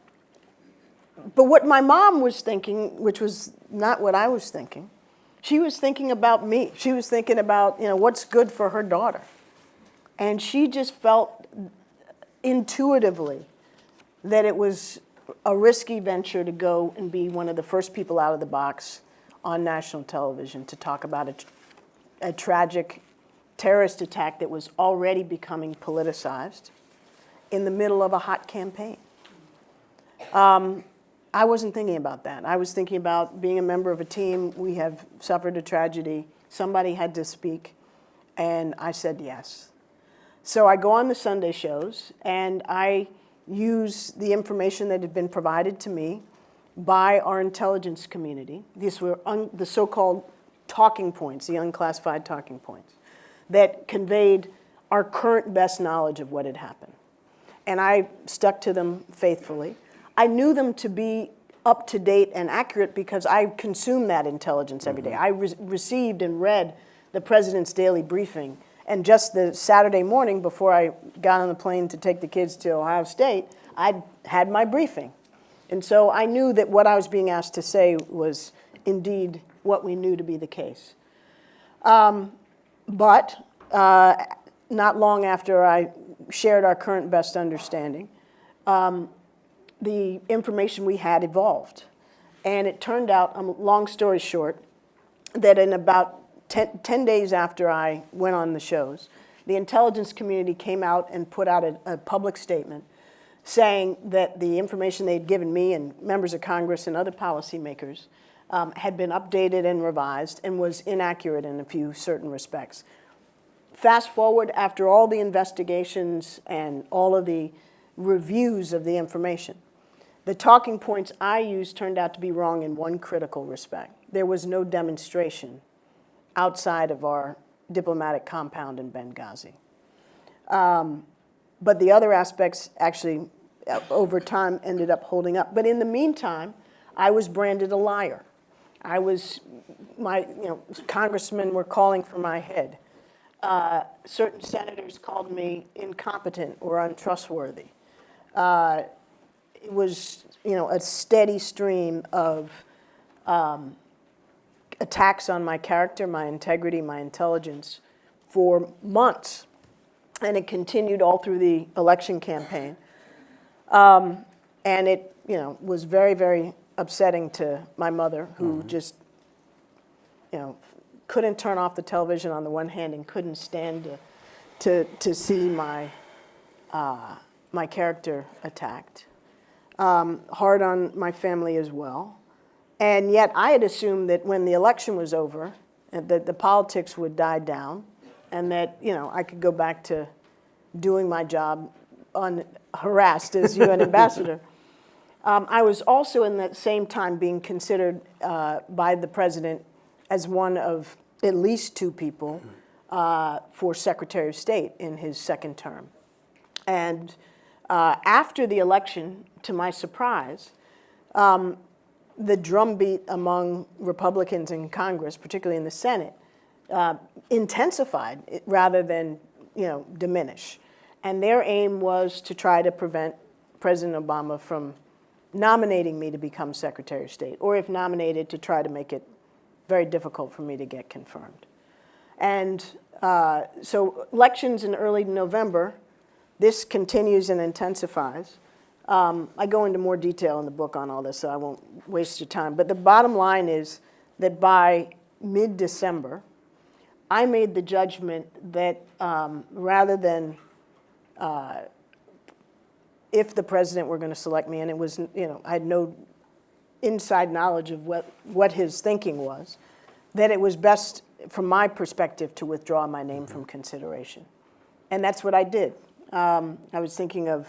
but what my mom was thinking, which was not what I was thinking, she was thinking about me. She was thinking about, you know, what's good for her daughter. And she just felt intuitively that it was a risky venture to go and be one of the first people out of the box on national television to talk about a, a tragic terrorist attack that was already becoming politicized in the middle of a hot campaign. Um, I wasn't thinking about that. I was thinking about being a member of a team. We have suffered a tragedy. Somebody had to speak, and I said yes. So I go on the Sunday shows, and I use the information that had been provided to me by our intelligence community. These were un- the so-called talking points, the unclassified talking points, that conveyed our current best knowledge of what had happened. And I stuck to them faithfully. I knew them to be up to date and accurate because I consumed that intelligence every day. Mm-hmm. I re- received and read the president's daily briefing. And just the Saturday morning before I got on the plane to take the kids to Ohio State, I had my briefing. And so I knew that what I was being asked to say was indeed what we knew to be the case. Um, but uh, not long after I shared our current best understanding, um, the information we had evolved. And it turned out, um, long story short, that in about 10, 10 days after I went on the shows, the intelligence community came out and put out a, a public statement saying that the information they'd given me and members of Congress and other policymakers um, had been updated and revised and was inaccurate in a few certain respects. Fast forward after all the investigations and all of the reviews of the information, the talking points I used turned out to be wrong in one critical respect. There was no demonstration outside of our diplomatic compound in Benghazi. Um, but the other aspects actually, uh, over time, ended up holding up. But in the meantime, I was branded a liar. I was, my, you know, congressmen were calling for my head. Uh, certain senators called me incompetent or untrustworthy. Uh, it was, you know, a steady stream of um, attacks on my character, my integrity, my intelligence for months. And it continued all through the election campaign. Um, and it, you know, was very, very upsetting to my mother, who just, you know, couldn't turn off the television on the one hand and couldn't stand to, to, to see my, uh, my character attacked. Um, hard on my family as well. And yet I had assumed that when the election was over, uh, that the politics would die down and that, you know, I could go back to doing my job unharassed as UN ambassador. Um, I was also in that same time being considered uh, by the president as one of at least two people uh, for Secretary of State in his second term. And uh, after the election, to my surprise, um, the drumbeat among Republicans in Congress, particularly in the Senate, uh, intensified rather than, you know, diminish. And their aim was to try to prevent President Obama from nominating me to become Secretary of State, or if nominated, to try to make it very difficult for me to get confirmed. And uh, so elections in early November, this continues and intensifies. Um, I go into more detail in the book on all this, so I won't waste your time. But the bottom line is that by mid-December, I made the judgment that um, rather than uh, if the president were going to select me, and it was, you know, I had no inside knowledge of what, what his thinking was, that it was best, from my perspective, to withdraw my name from consideration. And that's what I did. Um, I was thinking of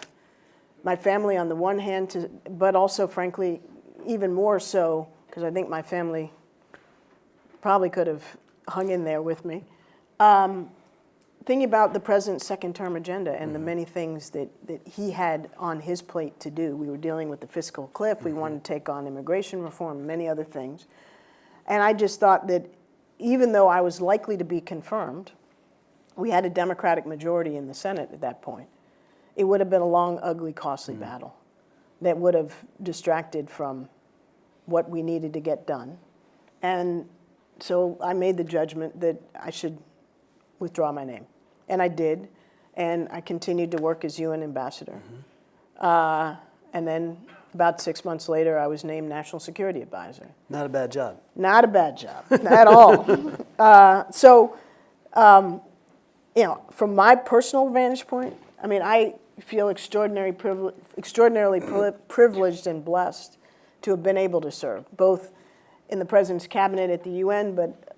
my family on the one hand, to, but also, frankly, even more so, because I think my family probably could have hung in there with me. Um, thinking about the president's second term agenda and the many things that, that he had on his plate to do. We were dealing with the fiscal cliff, we wanted to take on immigration reform, many other things. And I just thought that even though I was likely to be confirmed, we had a Democratic majority in the Senate at that point, it would have been a long, ugly, costly battle that would have distracted from what we needed to get done. And so I made the judgment that I should withdraw my name. And I did. And I continued to work as UN ambassador. Uh, and then about six months later, I was named National Security Advisor. Not a bad job. Not a bad job at all. Uh, so, um, you know, from my personal vantage point, I mean, I feel extraordinary privile- extraordinarily pri- privileged and blessed to have been able to serve, both in the President's cabinet at the UN, but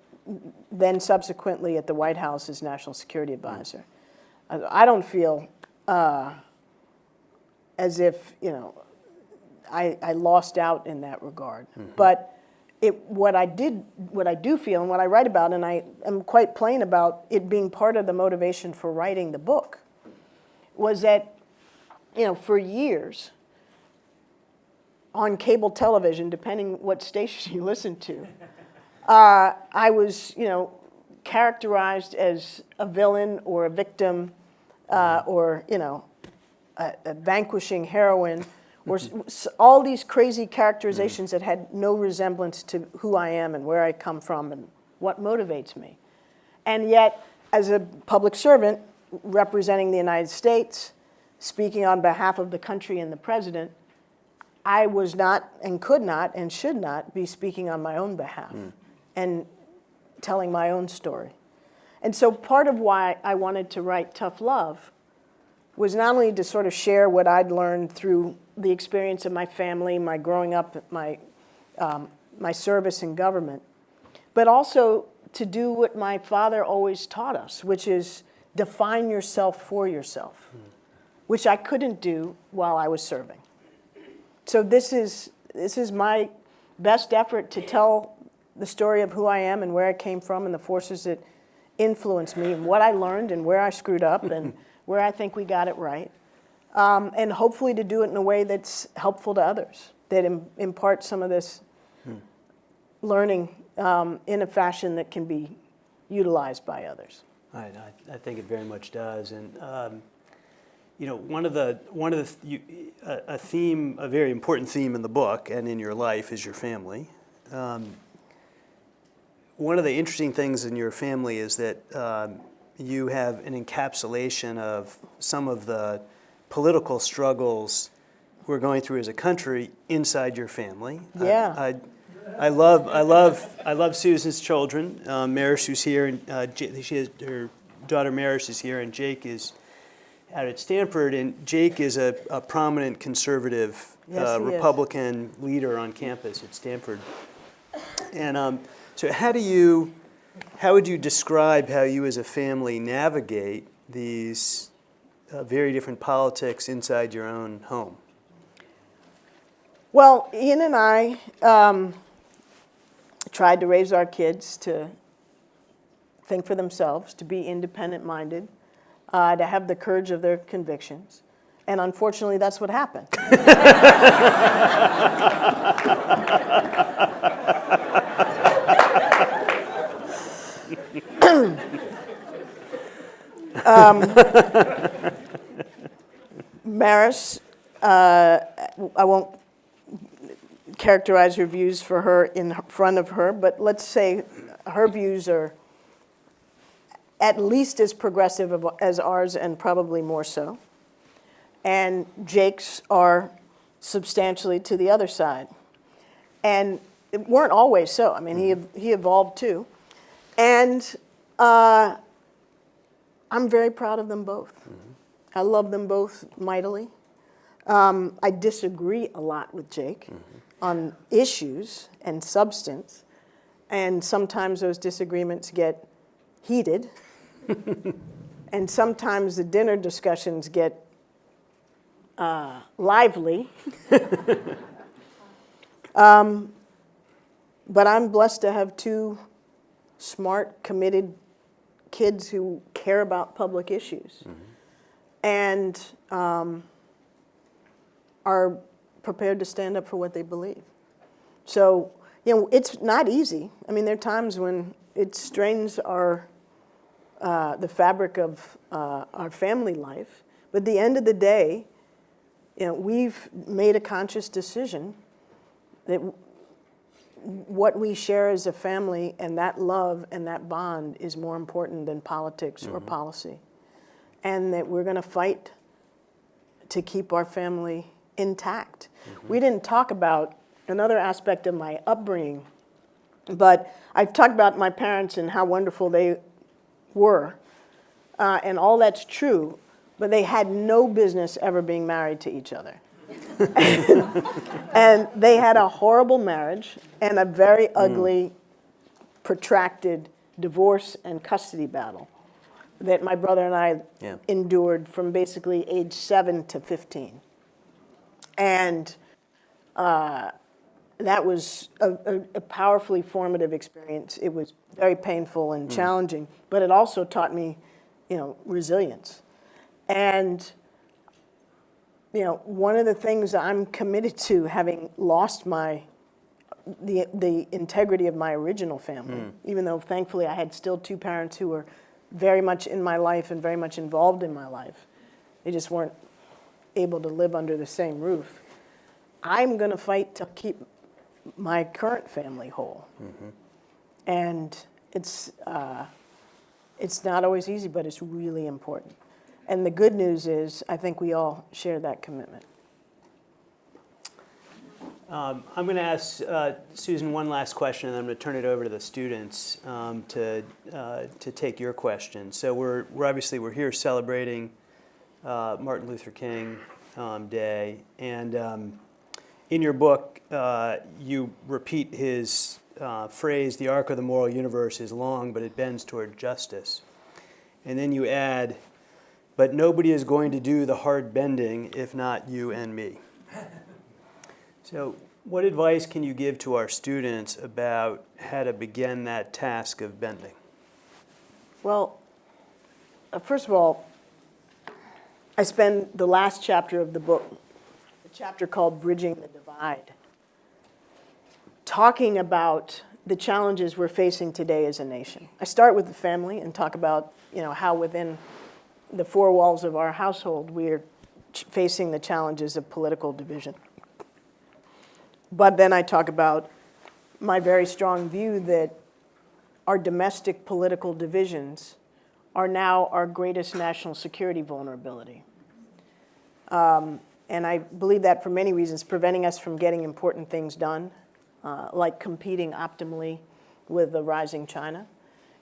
then subsequently at the White House as National Security Advisor. I I don't feel uh, as if, you know, I, I lost out in that regard. But it, what I did, what I do feel and what I write about, and I am quite plain about it being part of the motivation for writing the book, was that, you know, for years, on cable television, depending what station you listen to, uh, I was, you know, characterized as a villain or a victim uh, or, you know, a, a vanquishing heroine, or s- all these crazy characterizations that had no resemblance to who I am and where I come from and what motivates me. And yet, as a public servant representing the United States, speaking on behalf of the country and the president, I was not and could not and should not be speaking on my own behalf and telling my own story. And so part of why I wanted to write Tough Love was not only to sort of share what I'd learned through the experience of my family, my growing up, my, um, my service in government, but also to do what my father always taught us, which is define yourself for yourself, which I couldn't do while I was serving. So this is, this is my best effort to tell the story of who I am and where I came from and the forces that influenced me and what I learned and where I screwed up and where I think we got it right. Um, and hopefully to do it in a way that's helpful to others, that Im- imparts some of this learning um, in a fashion that can be utilized by others. I, I, I think it very much does. And, um, you know, one of the, one of the, you, a, theme, a very important theme in the book and in your life is your family. Um, one of the interesting things in your family is that um, you have an encapsulation of some of the political struggles we're going through as a country inside your family. I- Yeah. I, I love, I love, I love Susan's children. Um, Maris, who's here, and uh, she has her daughter Maris is here, and Jake is out at Stanford. And Jake is a, a prominent conservative Yes, uh, he is. Republican leader on campus at Stanford. And um, so, how do you, how would you describe how you as a family navigate these uh, very different politics inside your own home? Well, Ian and I um, tried to raise our kids to think for themselves, to be independent minded, uh, to have the courage of their convictions. And unfortunately, that's what happened. um, Maris, uh, I won't characterize her views for her in front of her, but let's say her views are at least as progressive as ours and probably more so. And Jake's are substantially to the other side. And it weren't always so. I mean, he, he evolved too. And uh, I'm very proud of them both. I love them both mightily. Um, I disagree a lot with Jake on issues and substance, and sometimes those disagreements get heated, and sometimes the dinner discussions get uh, lively. um, but I'm blessed to have two smart, committed kids who care about public issues and um, are prepared to stand up for what they believe. So, you know, it's not easy. I mean, there are times when it strains our uh, the fabric of uh, our family life. But at the end of the day, you know, we've made a conscious decision that what we share as a family and that love and that bond is more important than politics or policy. And that we're going to fight to keep our family intact. We didn't talk about another aspect of my upbringing, but I've talked about my parents and how wonderful they were. Uh, and all that's true, but they had no business ever being married to each other. and they had a horrible marriage and a very ugly, protracted divorce and custody battle that my brother and I Yeah. endured from basically age seven to 15. And uh, that was a, a, a powerfully formative experience. It was very painful and mm. challenging, but it also taught me, you know, resilience. And you know, one of the things I'm committed to, having lost my the the integrity of my original family, mm. even though thankfully I had still two parents who were very much in my life and very much involved in my life. They just weren't able to live under the same roof. I'm going to fight to keep my current family whole, and it's uh, it's not always easy, but it's really important. And the good news is, I think we all share that commitment. Um, I'm going to ask uh, Susan one last question, and then I'm going to turn it over to the students um, to uh, to take your questions. So we're we're obviously we're here celebrating uh, Martin Luther King um, Day, and um, in your book uh, you repeat his uh, phrase, "The arc of the moral universe is long, but it bends toward justice," and then you add, "But nobody is going to do the hard bending if not you and me." So, what advice can you give to our students about how to begin that task of bending? Well, uh, first of all, I spend the last chapter of the book, chapter called Bridging the Divide, talking about the challenges we're facing today as a nation. I start with the family and talk about, you know, how within the four walls of our household we are facing the challenges of political division. But then I talk about my very strong view that our domestic political divisions are now our greatest national security vulnerability. Um, and I believe that for many reasons, preventing us from getting important things done, uh, like competing optimally with the rising China.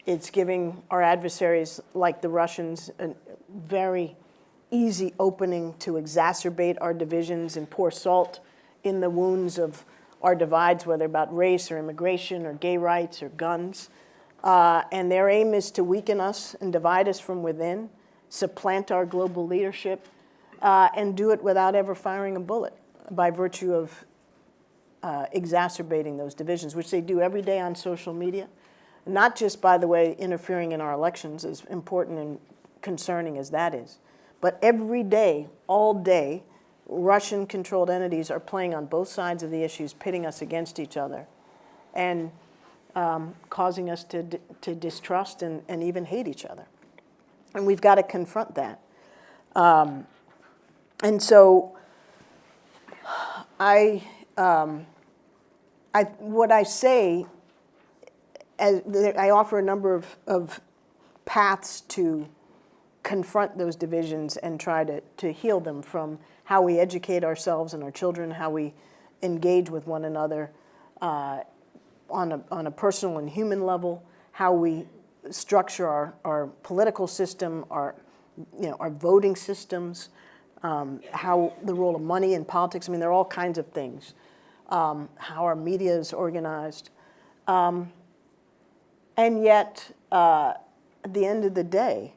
It's giving our adversaries, like the Russians, a very easy opening to exacerbate our divisions and pour salt in the wounds of our divides, whether about race or immigration or gay rights or guns. Uh, and their aim is to weaken us and divide us from within, supplant our global leadership, uh, and do it without ever firing a bullet by virtue of uh, exacerbating those divisions, which they do every day on social media. Not just, by the way, interfering in our elections, as important and concerning as that is, but every day, all day, Russian controlled entities are playing on both sides of the issues, pitting us against each other, and um, causing us to, to distrust and, and even hate each other. And we've got to confront that. Um, and so I, um, I, what I say, as I offer a number of, of paths to confront those divisions and try to, to heal them from how we educate ourselves and our children, how we engage with one another uh, on, a, on a personal and human level, how we structure our, our political system, our, you know, our voting systems, um, how the role of money in politics. I mean, there are all kinds of things. Um, how our media is organized. Um, and yet, uh, at the end of the day,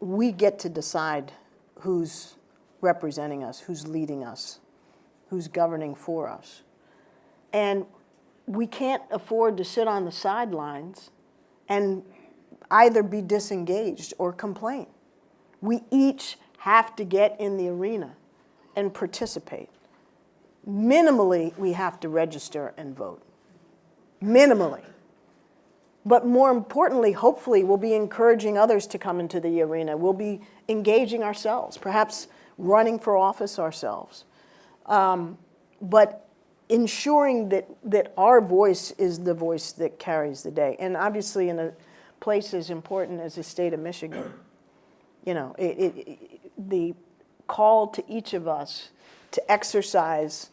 we get to decide who's representing us, who's leading us, who's governing for us. And we can't afford to sit on the sidelines and either be disengaged or complain. We each have to get in the arena and participate. Minimally, we have to register and vote. Minimally. But more importantly, hopefully, we'll be encouraging others to come into the arena. We'll be engaging ourselves, perhaps running for office ourselves. Um, but ensuring that, that our voice is the voice that carries the day. And obviously, in a place as important as the state of Michigan, you know, it, it, the call to each of us to exercise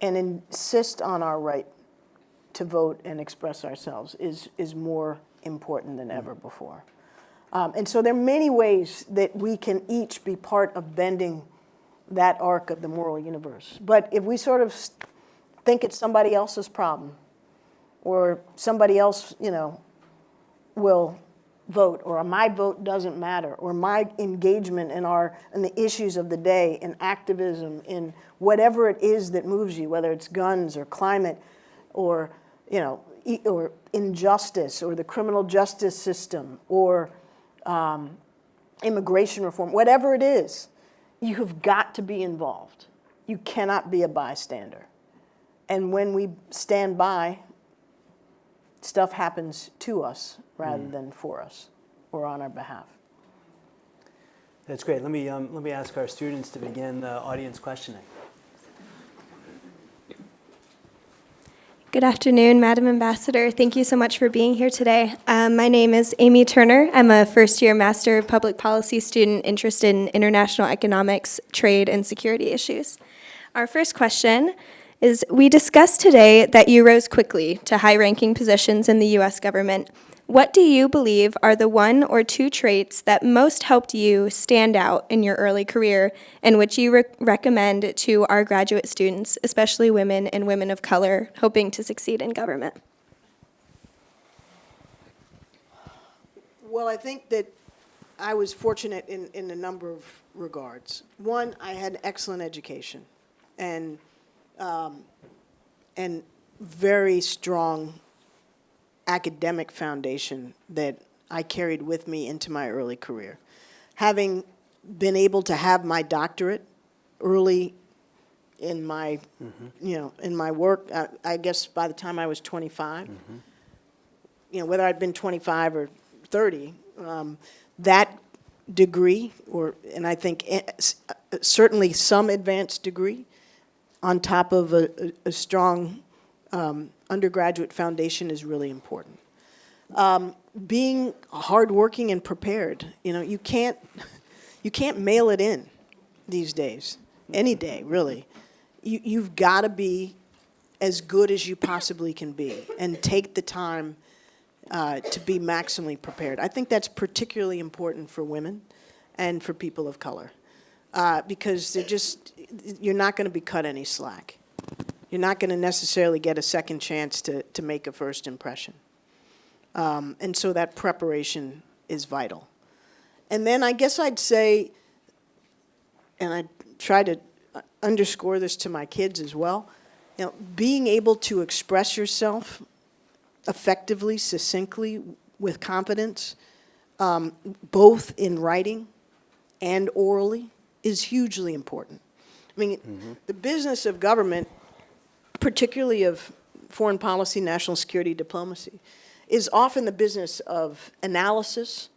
and insist on our right to vote and express ourselves is, is more important than ever before. Um, and so there are many ways that we can each be part of bending that arc of the moral universe. But if we sort of think it's somebody else's problem, or somebody else, you know, will vote, or my vote doesn't matter, or my engagement in our in the issues of the day, in activism, in whatever it is that moves you, whether it's guns or climate, or you know, or injustice, or the criminal justice system, or um, immigration reform, whatever it is, you have got to be involved. You cannot be a bystander. And when we stand by, stuff happens to us rather than for us or on our behalf. That's great. Let me, um, let me ask our students to begin the audience questioning. Good afternoon, Madam Ambassador. Thank you so much for being here today. Um, my name is Amy Turner. I'm a first year Master of Public Policy student interested in international economics, trade, and security issues. Our first question is We discussed today that you rose quickly to high ranking positions in the U.S. government. What do you believe are the one or two traits that most helped you stand out in your early career and which you re- recommend to our graduate students, especially women and women of color hoping to succeed in government? Well, I think that I was fortunate in, in a number of regards. One, I had an excellent education and, um, and very strong academic foundation that I carried with me into my early career. Having been able to have my doctorate early in my, you know, in my work, I, I guess by the time I was 25, you know, whether I'd been 25 or 30, um, that degree, or, and I think eh, uh, certainly some advanced degree, on top of a, a, strong um, undergraduate foundation is really important. Um, being hardworking and prepared, you know, you can't, you can't mail it in these days, any day, really. You, you've got to be as good as you possibly can be and take the time uh, to be maximally prepared. I think that's particularly important for women and for people of color uh, because they're just, you're not going to be cut any slack. You're not going to necessarily get a second chance to, to make a first impression. Um, and so that preparation is vital. And then I guess I'd say, and I try to underscore this to my kids as well, you know, being able to express yourself effectively, succinctly, with confidence, um, both in writing and orally, is hugely important. I mean, the business of government, particularly of foreign policy, national security, diplomacy, is often the business of analysis,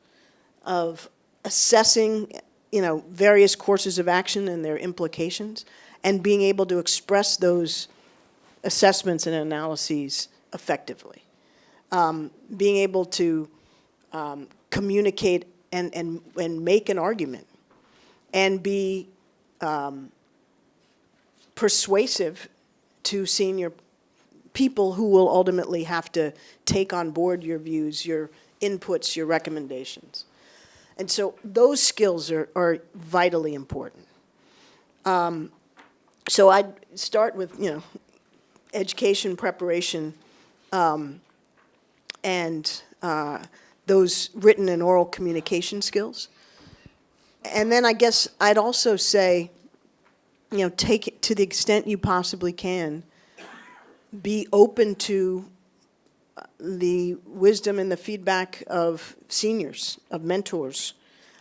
of assessing, you know, various courses of action and their implications, and being able to express those assessments and analyses effectively. Um, being able to um, communicate and, and, and make an argument and be um, persuasive to senior people who will ultimately have to take on board your views, your inputs, your recommendations. And so those skills are, are vitally important. Um, so I'd start with, you know, education preparation um, and uh, those written and oral communication skills. And then I guess I'd also say, you know, take it to the extent you possibly can, be open to uh, the wisdom and the feedback of seniors, of mentors.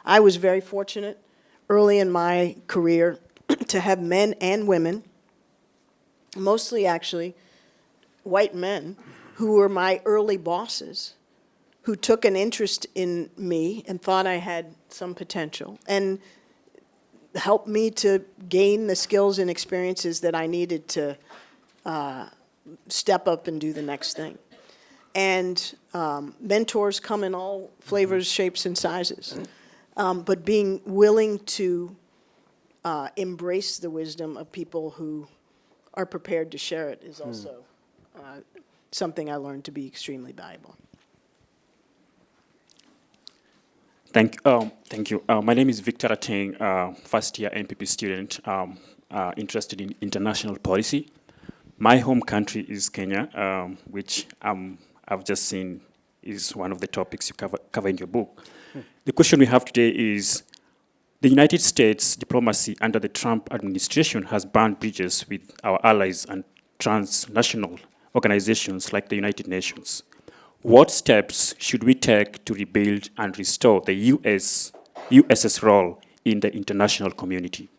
I was very fortunate early in my career to have men and women, mostly actually white men, who were my early bosses, who took an interest in me and thought I had some potential and helped me to gain the skills and experiences that I needed to uh, step up and do the next thing. And um, mentors come in all flavors, shapes, and sizes. Um, but being willing to uh, embrace the wisdom of people who are prepared to share it is also uh, something I learned to be extremely valuable. Thank, um, thank you. Uh, my name is Victor Ateng, uh, first year MPP student, um, uh, interested in international policy. My home country is Kenya, um, which um, I've just seen is one of the topics you cover, cover in your book. The question we have today is, the United States diplomacy under the Trump administration has burned bridges with our allies and transnational organizations like the United Nations. What steps should we take to rebuild and restore the US, US's role in the international community?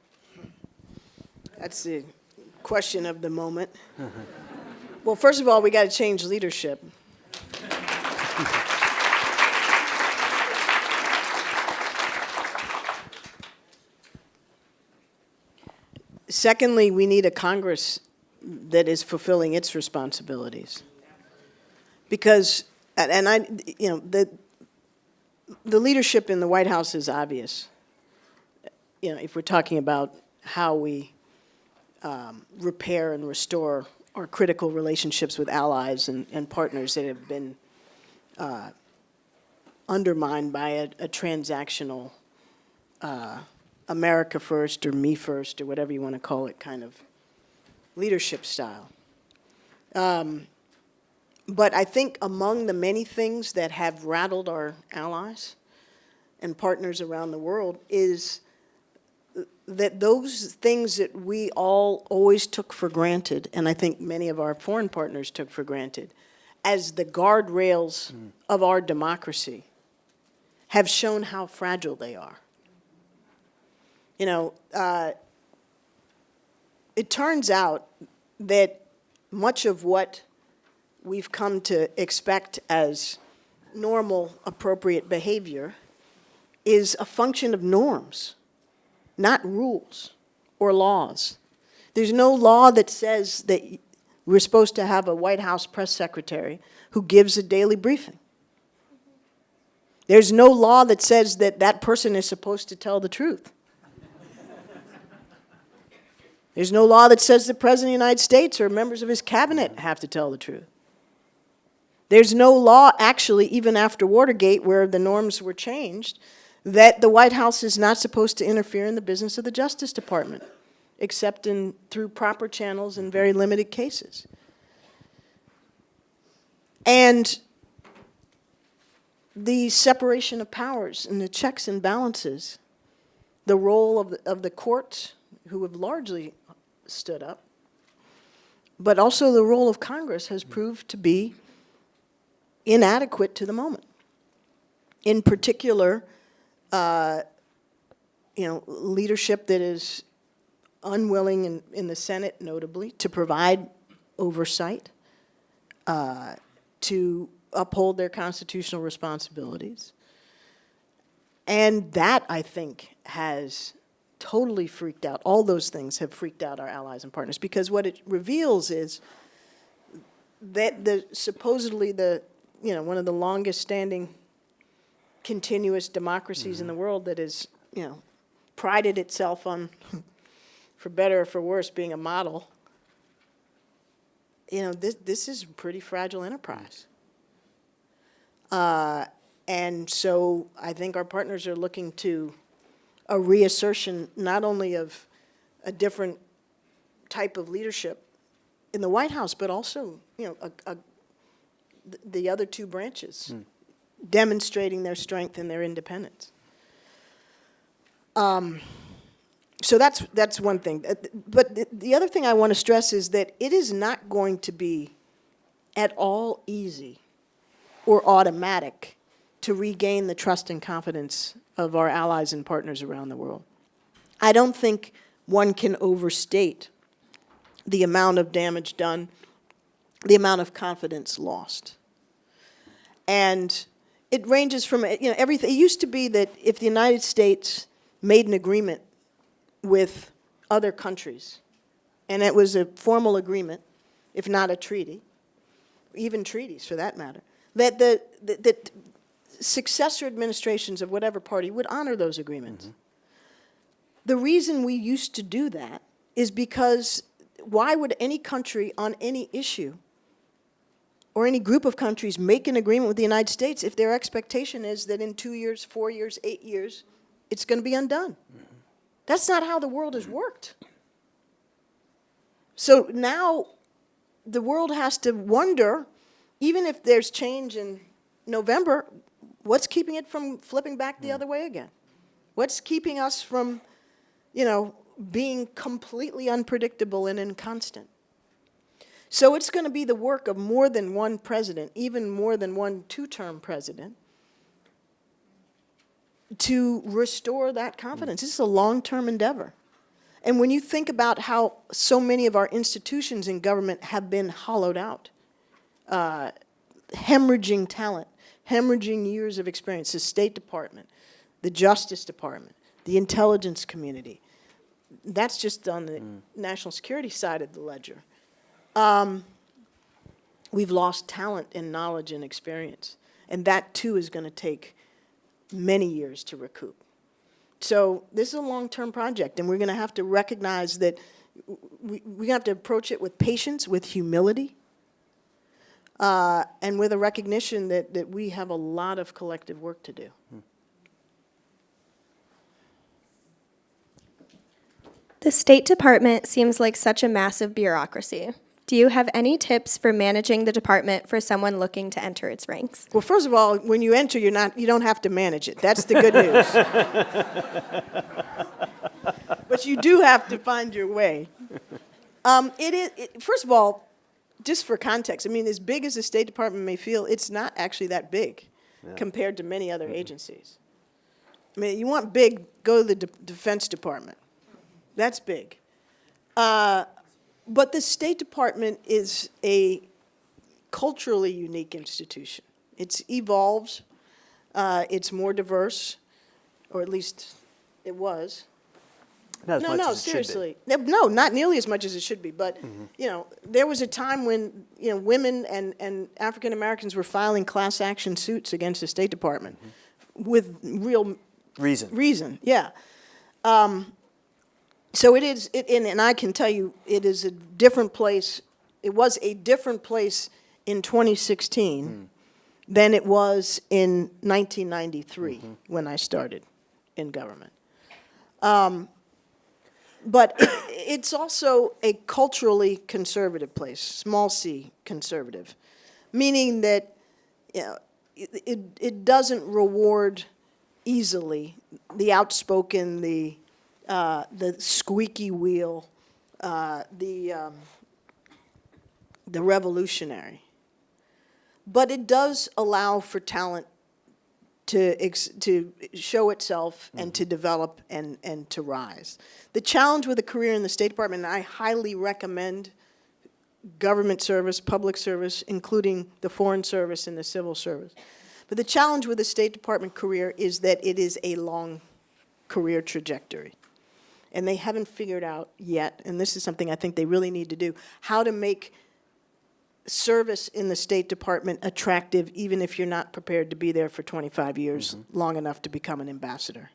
That's the question of the moment. Well, first of all, we got to change leadership. Secondly, we need a Congress that is fulfilling its responsibilities. Because, and I, you know, the, the leadership in the White House is obvious. You know, if we're talking about how we um, repair and restore our critical relationships with allies and, and partners that have been uh, undermined by a, a transactional uh, America first or me first or whatever you want to call it kind of leadership style. Um, but I think among the many things that have rattled our allies and partners around the world is that those things that we all always took for granted, and I think many of our foreign partners took for granted, as the guardrails of our democracy, have shown how fragile they are. You know, uh, it turns out that much of what we've come to expect as normal, appropriate behavior is a function of norms, not rules or laws. There's no law that says that we're supposed to have a White House press secretary who gives a daily briefing. There's no law that says that that person is supposed to tell the truth. There's no law that says the President of the United States or members of his cabinet have to tell the truth. There's no law, actually, even after Watergate, where the norms were changed, that the White House is not supposed to interfere in the business of the Justice Department, except in, through proper channels in very limited cases. And the separation of powers and the checks and balances, the role of the, of the courts, who have largely stood up, but also the role of Congress has proved to be inadequate to the moment. In particular, uh, you know, leadership that is unwilling in, in the Senate, notably, to provide oversight, uh, to uphold their constitutional responsibilities. And that, I think, has totally freaked out, all those things have freaked out our allies and partners, because what it reveals is that the, supposedly the, you know, one of the longest standing continuous democracies in the world that is, you know, prided itself on, for better or for worse, being a model, you know, this, this is a pretty fragile enterprise. Uh, and so I think our partners are looking to a reassertion not only of a different type of leadership in the White House, but also, you know, a, a, th- the other two branches demonstrating their strength and their independence. Um, so that's, that's one thing. Uh, But the, the other thing I want to stress is that it is not going to be at all easy or automatic to regain the trust and confidence of our allies and partners around the world. I don't think one can overstate the amount of damage done, the amount of confidence lost. And it ranges from, you know, everything, it used to be that if the United States made an agreement with other countries, and it was a formal agreement, if not a treaty, even treaties for that matter, that the, that- that successor administrations of whatever party would honor those agreements. Mm-hmm. The reason we used to do that is because why would any country on any issue or any group of countries make an agreement with the United States if their expectation is that in two years, four years, eight years, it's going to be undone? That's not how the world has worked. So now the world has to wonder, even if there's change in November, what's keeping it from flipping back the hmm. other way again? What's keeping us from, you know, being completely unpredictable and inconstant? So it's going to be the work of more than one president, even more than one two-term president, to restore that confidence. This is a long-term endeavor. And when you think about how so many of our institutions in government have been hollowed out, uh, hemorrhaging talent, hemorrhaging years of experience, the State Department, the Justice Department, the intelligence community, that's just on the national security side of the ledger. Um, we've lost talent and knowledge and experience. And that too is going to take many years to recoup. So this is a long-term project, and we're going to have to recognize that we, we have to approach it with patience, with humility, uh, and with a recognition that, that we have a lot of collective work to do. The State Department seems like such a massive bureaucracy. Do you have any tips for managing the department for someone looking to enter its ranks? Well, first of all, when you enter, you're not, you don't have to manage it. That's the good news. but you do have to find your way. Um, it is, it, first of all, just for context, I mean, as big as the State Department may feel, it's not actually that big compared to many other agencies. I mean, you want big, go to the De- Defense Department. That's big. Uh, but the State Department is a culturally unique institution. It's evolved, uh, it's more diverse, or at least it was. Not no, no, as it should be. Seriously. No, No, not nearly as much as it should be, but, you know, there was a time when, you know, women and, and African Americans were filing class action suits against the State Department Mm-hmm. with real Reason. reason, yeah. Um, so it is, it, and, and I can tell you, it is a different place, it was a different place in 2016 than it was in 1993 when I started in government. Um, but it, it's also a culturally conservative place, small c conservative, meaning that you know, it, it, it doesn't reward easily the outspoken, the, uh, the squeaky wheel, uh, the, um, the revolutionary. But it does allow for talent to, ex- to show itself and to develop and, and to rise. The challenge with a career in the State Department, and I highly recommend government service, public service, including the foreign service and the civil service. But the challenge with a State Department career is that it is a long career trajectory. And they haven't figured out yet, and this is something I think they really need to do, how to make service in the State Department attractive, even if you're not prepared to be there for 25 years, long enough to become an ambassador.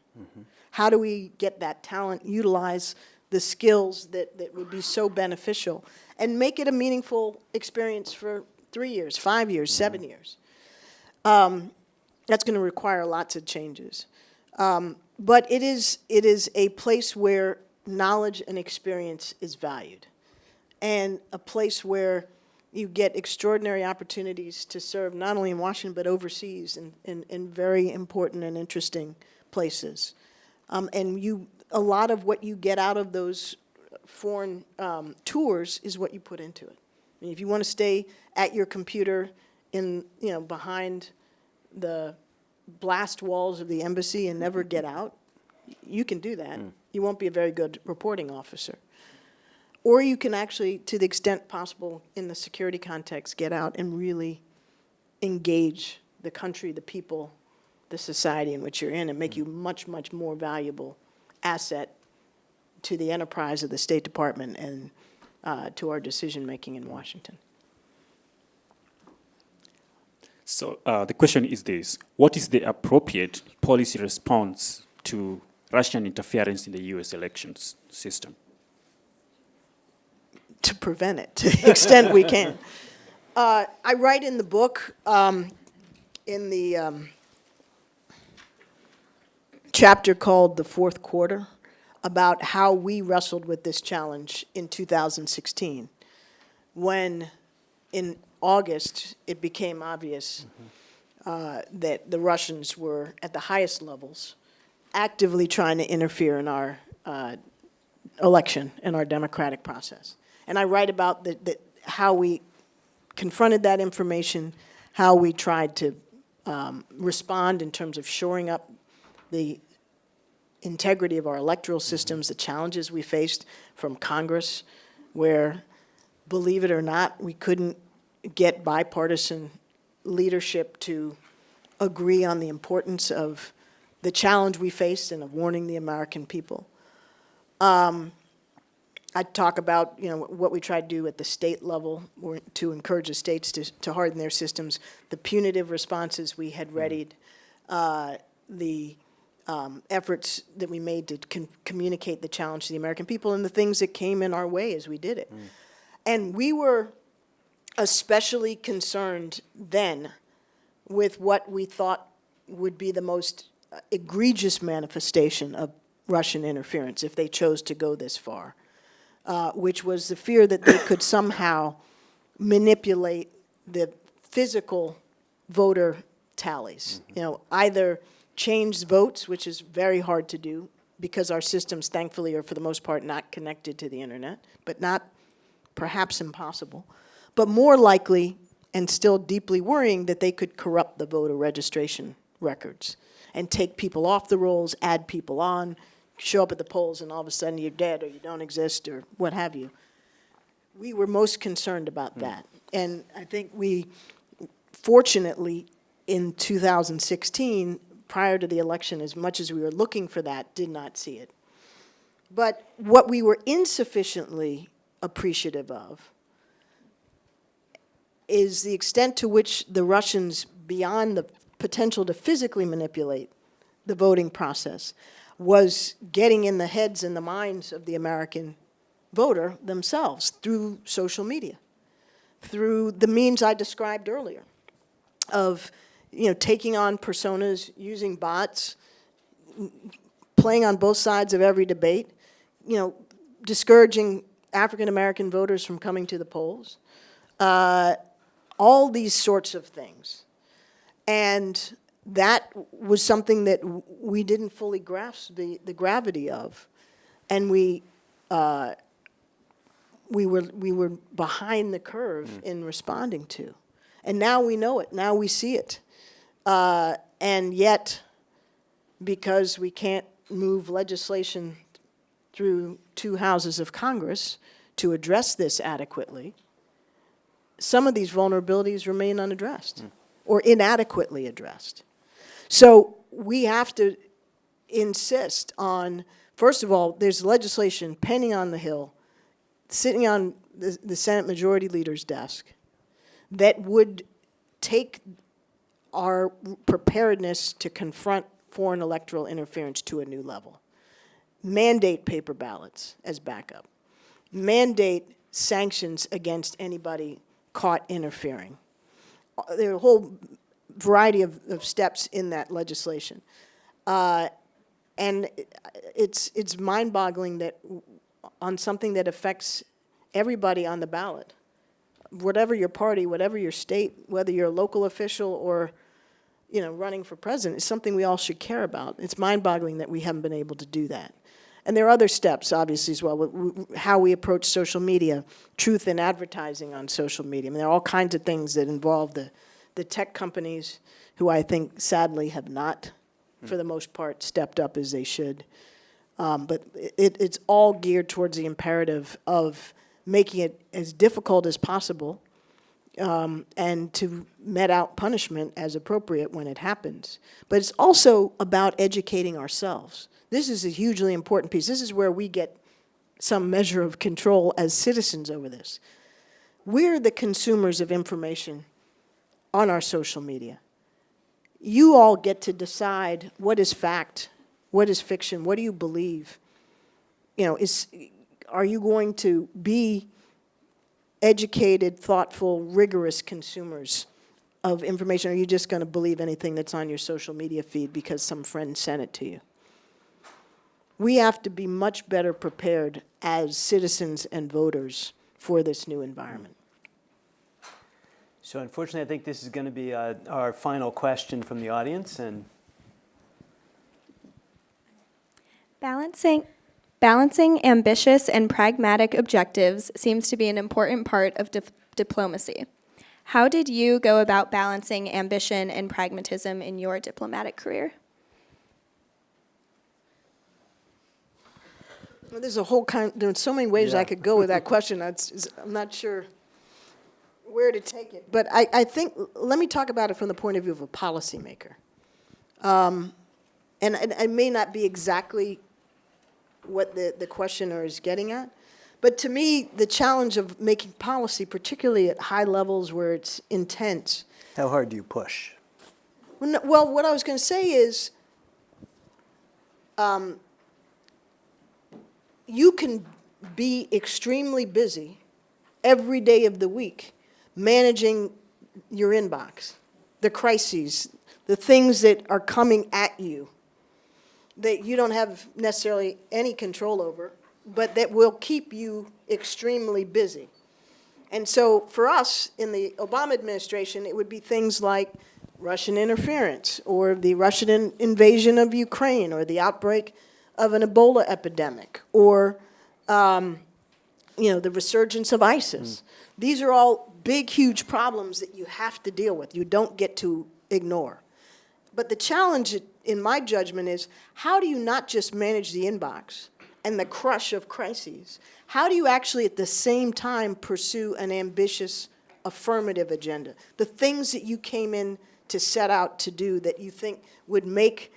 How do we get that talent, utilize the skills that, that would be so beneficial, and make it a meaningful experience for three years, five years, seven years? Um, that's going to require lots of changes. Um, but it is, it is a place where knowledge and experience is valued, and a place where you get extraordinary opportunities to serve not only in Washington but overseas in, in, in very important and interesting places. Um, and you, a lot of what you get out of those foreign um, tours is what you put into it. I mean, if you want to stay at your computer in, you know, behind the blast walls of the embassy and never get out, you can do that. Mm. You won't be a very good reporting officer. Or you can actually, to the extent possible in the security context, get out and really engage the country, the people, the society in which you're in, and make mm. you much, much more valuable asset to the enterprise of the State Department and uh, to our decision-making in mm. Washington. So uh, the question is this: What is the appropriate policy response to Russian interference in the U.S. elections system? to prevent it to the extent we can. Uh, I write in the book, um, in the um, chapter called The Fourth Quarter, about how we wrestled with this challenge in 2016, when in August it became obvious uh, that the Russians were at the highest levels actively trying to interfere in our uh, election and our democratic process. And I write about the, the, how we confronted that information, how we tried to um, respond in terms of shoring up the integrity of our electoral systems, the challenges we faced from Congress, where, believe it or not, we couldn't get bipartisan leadership to agree on the importance of the challenge we faced and of warning the American people. I talk about, you know, what we try to do at the state level to encourage the states to, to harden their systems, the punitive responses we had readied, uh, the um, efforts that we made to con- communicate the challenge to the American people, and the things that came in our way as we did it. And we were especially concerned then with what we thought would be the most egregious manifestation of Russian interference if they chose to go this far uh, which was the fear that they could somehow manipulate the physical voter tallies. You know, either change votes, which is very hard to do because our systems, thankfully, are for the most part not connected to the internet, but not perhaps impossible. But more likely, and still deeply worrying, that they could corrupt the voter registration records and take people off the rolls, add people on, show up at the polls and all of a sudden you're dead or you don't exist or what have you. We were most concerned about hmm. that. And I think we, fortunately, in 2016, prior to the election, as much as we were looking for that, did not see it. But what we were insufficiently appreciative of is the extent to which the Russians, beyond the potential to physically manipulate the voting process, was getting in the heads and the minds of the American voter themselves through social media, through the means I described earlier of, you know, taking on personas, using bots, playing on both sides of every debate, you know, discouraging African-American voters from coming to the polls, uh, all these sorts of things. And that was something that we didn't fully grasp the, the gravity of. And we, uh, we were, we were behind the curve in responding to. And now we know it, now we see it. Uh, and yet, because we can't move legislation through two houses of Congress to address this adequately, some of these vulnerabilities remain unaddressed hmm. or inadequately addressed. So we have to insist on, first of all, there's legislation pending on the Hill, sitting on the, the Senate Majority Leader's desk, that would take our preparedness to confront foreign electoral interference to a new level. Mandate paper ballots as backup. Mandate sanctions against anybody caught interfering. There are a whole variety of, of steps in that legislation. Uh, and it's, it's mind-boggling that on something that affects everybody on the ballot, whatever your party, whatever your state, whether you're a local official or, you know, running for president, is something we all should care about. It's mind-boggling that we haven't been able to do that. And there are other steps, obviously, as well, how we approach social media, truth in advertising on social media. I mean, there are all kinds of things that involve the, the tech companies, who I think sadly have not, for the most part, stepped up as they should. Um, but it, it's all geared towards the imperative of making it as difficult as possible um, and to met out punishment as appropriate when it happens. But it's also about educating ourselves. This is a hugely important piece. This is where we get some measure of control as citizens over this. We're the consumers of information on our social media. You all get to decide what is fact, what is fiction, what do you believe? You know, is, are you going to be educated, thoughtful, rigorous consumers of information? Are you just going to believe anything that's on your social media feed because some friend sent it to you? We have to be much better prepared as citizens and voters for this new environment. So unfortunately, I think this is going to be uh, our final question from the audience, and Balancing, balancing ambitious and pragmatic objectives seems to be an important part of dif- diplomacy. How did you go about balancing ambition and pragmatism in your diplomatic career? Well, There's a whole kind, there's so many ways I could go with that question. I'm not sure where to take it. But I, I think, let me talk about it from the point of view of a policymaker. Um, And, and it may not be exactly what the, the questioner is getting at. But to me, the challenge of making policy, particularly at high levels where it's intense, how hard do you push? well, Well, what I was going to say is, um, you can be extremely busy every day of the week managing your inbox, the crises, the things that are coming at you that you don't have necessarily any control over, but that will keep you extremely busy. And so for us, in the Obama administration, it would be things like Russian interference, or the Russian in- invasion of Ukraine, or the outbreak of an Ebola epidemic, or, um, you know, the resurgence of ISIS. These are all big, huge problems that you have to deal with, you don't get to ignore. But the challenge, in my judgment, is how do you not just manage the inbox and the crush of crises? How do you actually, at the same time, pursue an ambitious affirmative agenda? The things that you came in to set out to do that you think would make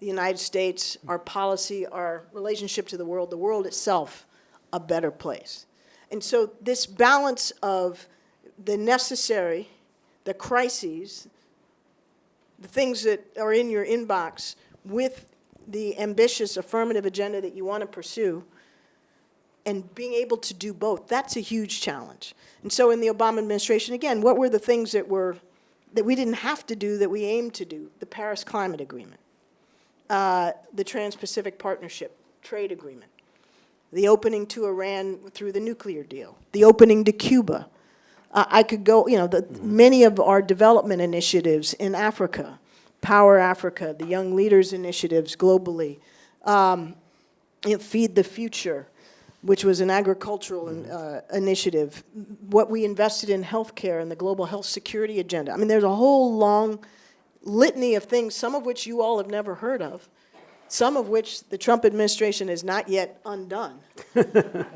the United States, our policy, our relationship to the world, the world itself, a better place. And so this balance of the necessary, the crises, the things that are in your inbox with the ambitious affirmative agenda that you want to pursue and being able to do both, that's a huge challenge. And so in the Obama administration, again, what were the things that were, that we didn't have to do that we aimed to do? The Paris Climate Agreement, uh, the Trans-Pacific Partnership Trade Agreement, the opening to Iran through the nuclear deal, the opening to Cuba, uh, I could go, you know, the, many of our development initiatives in Africa, Power Africa, the Young Leaders Initiatives globally, um, you know, Feed the Future, which was an agricultural uh, initiative, what we invested in healthcare and the global health security agenda. I mean, there's a whole long litany of things, some of which you all have never heard of, some of which the Trump administration has not yet undone.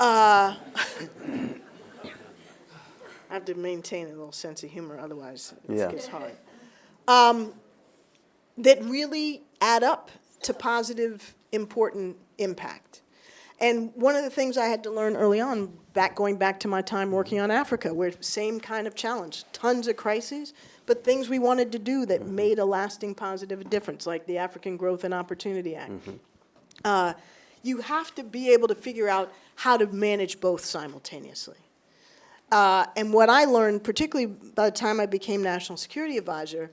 Uh, I have to maintain a little sense of humor, otherwise Yeah. it gets hard. Um, that really add up to positive, important impact. And one of the things I had to learn early on, back going back to my time working on Africa, where same kind of challenge, tons of crises, but things we wanted to do that made a lasting positive difference, like the African Growth and Opportunity Act. Uh, you have to be able to figure out how to manage both simultaneously. Uh, and what I learned, particularly by the time I became National Security Advisor,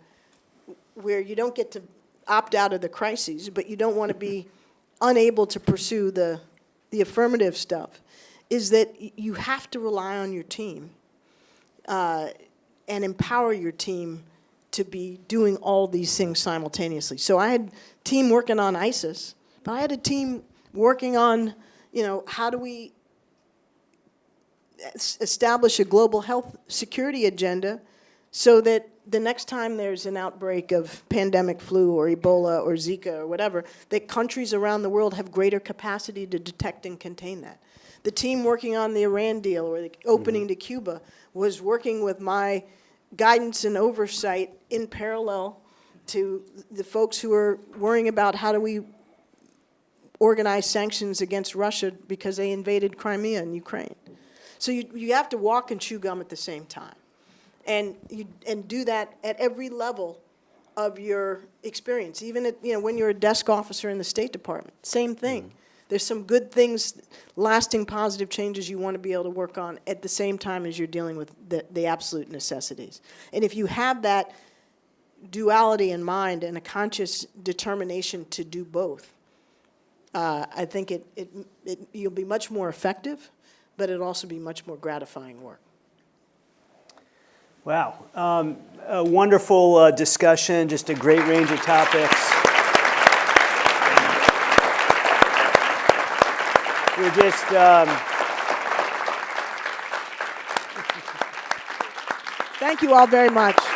where you don't get to opt out of the crises, but you don't want to be unable to pursue the, the affirmative stuff, is that you have to rely on your team uh, and empower your team to be doing all these things simultaneously. So I had team working on ISIS, but I had a team working on, you know, how do we establish a global health security agenda so that the next time there's an outbreak of pandemic flu or Ebola or Zika or whatever, that countries around the world have greater capacity to detect and contain that. The team working on the Iran deal or the opening mm-hmm. to Cuba was working with my guidance and oversight in parallel to the folks who are worrying about how do we organize sanctions against Russia because they invaded Crimea and Ukraine. So you, you have to walk and chew gum at the same time. And, you, and do that at every level of your experience, even at, you know, when you're a desk officer in the State Department, same thing. Mm-hmm. There's some good things, lasting positive changes you want to be able to work on at the same time as you're dealing with the, the absolute necessities. And if you have that duality in mind and a conscious determination to do both, uh, I think it, it, it, you'll be much more effective, but it'll also be much more gratifying work. Wow. Um, a wonderful uh, discussion, just a great range of topics. We're just, um, Thank you all very much.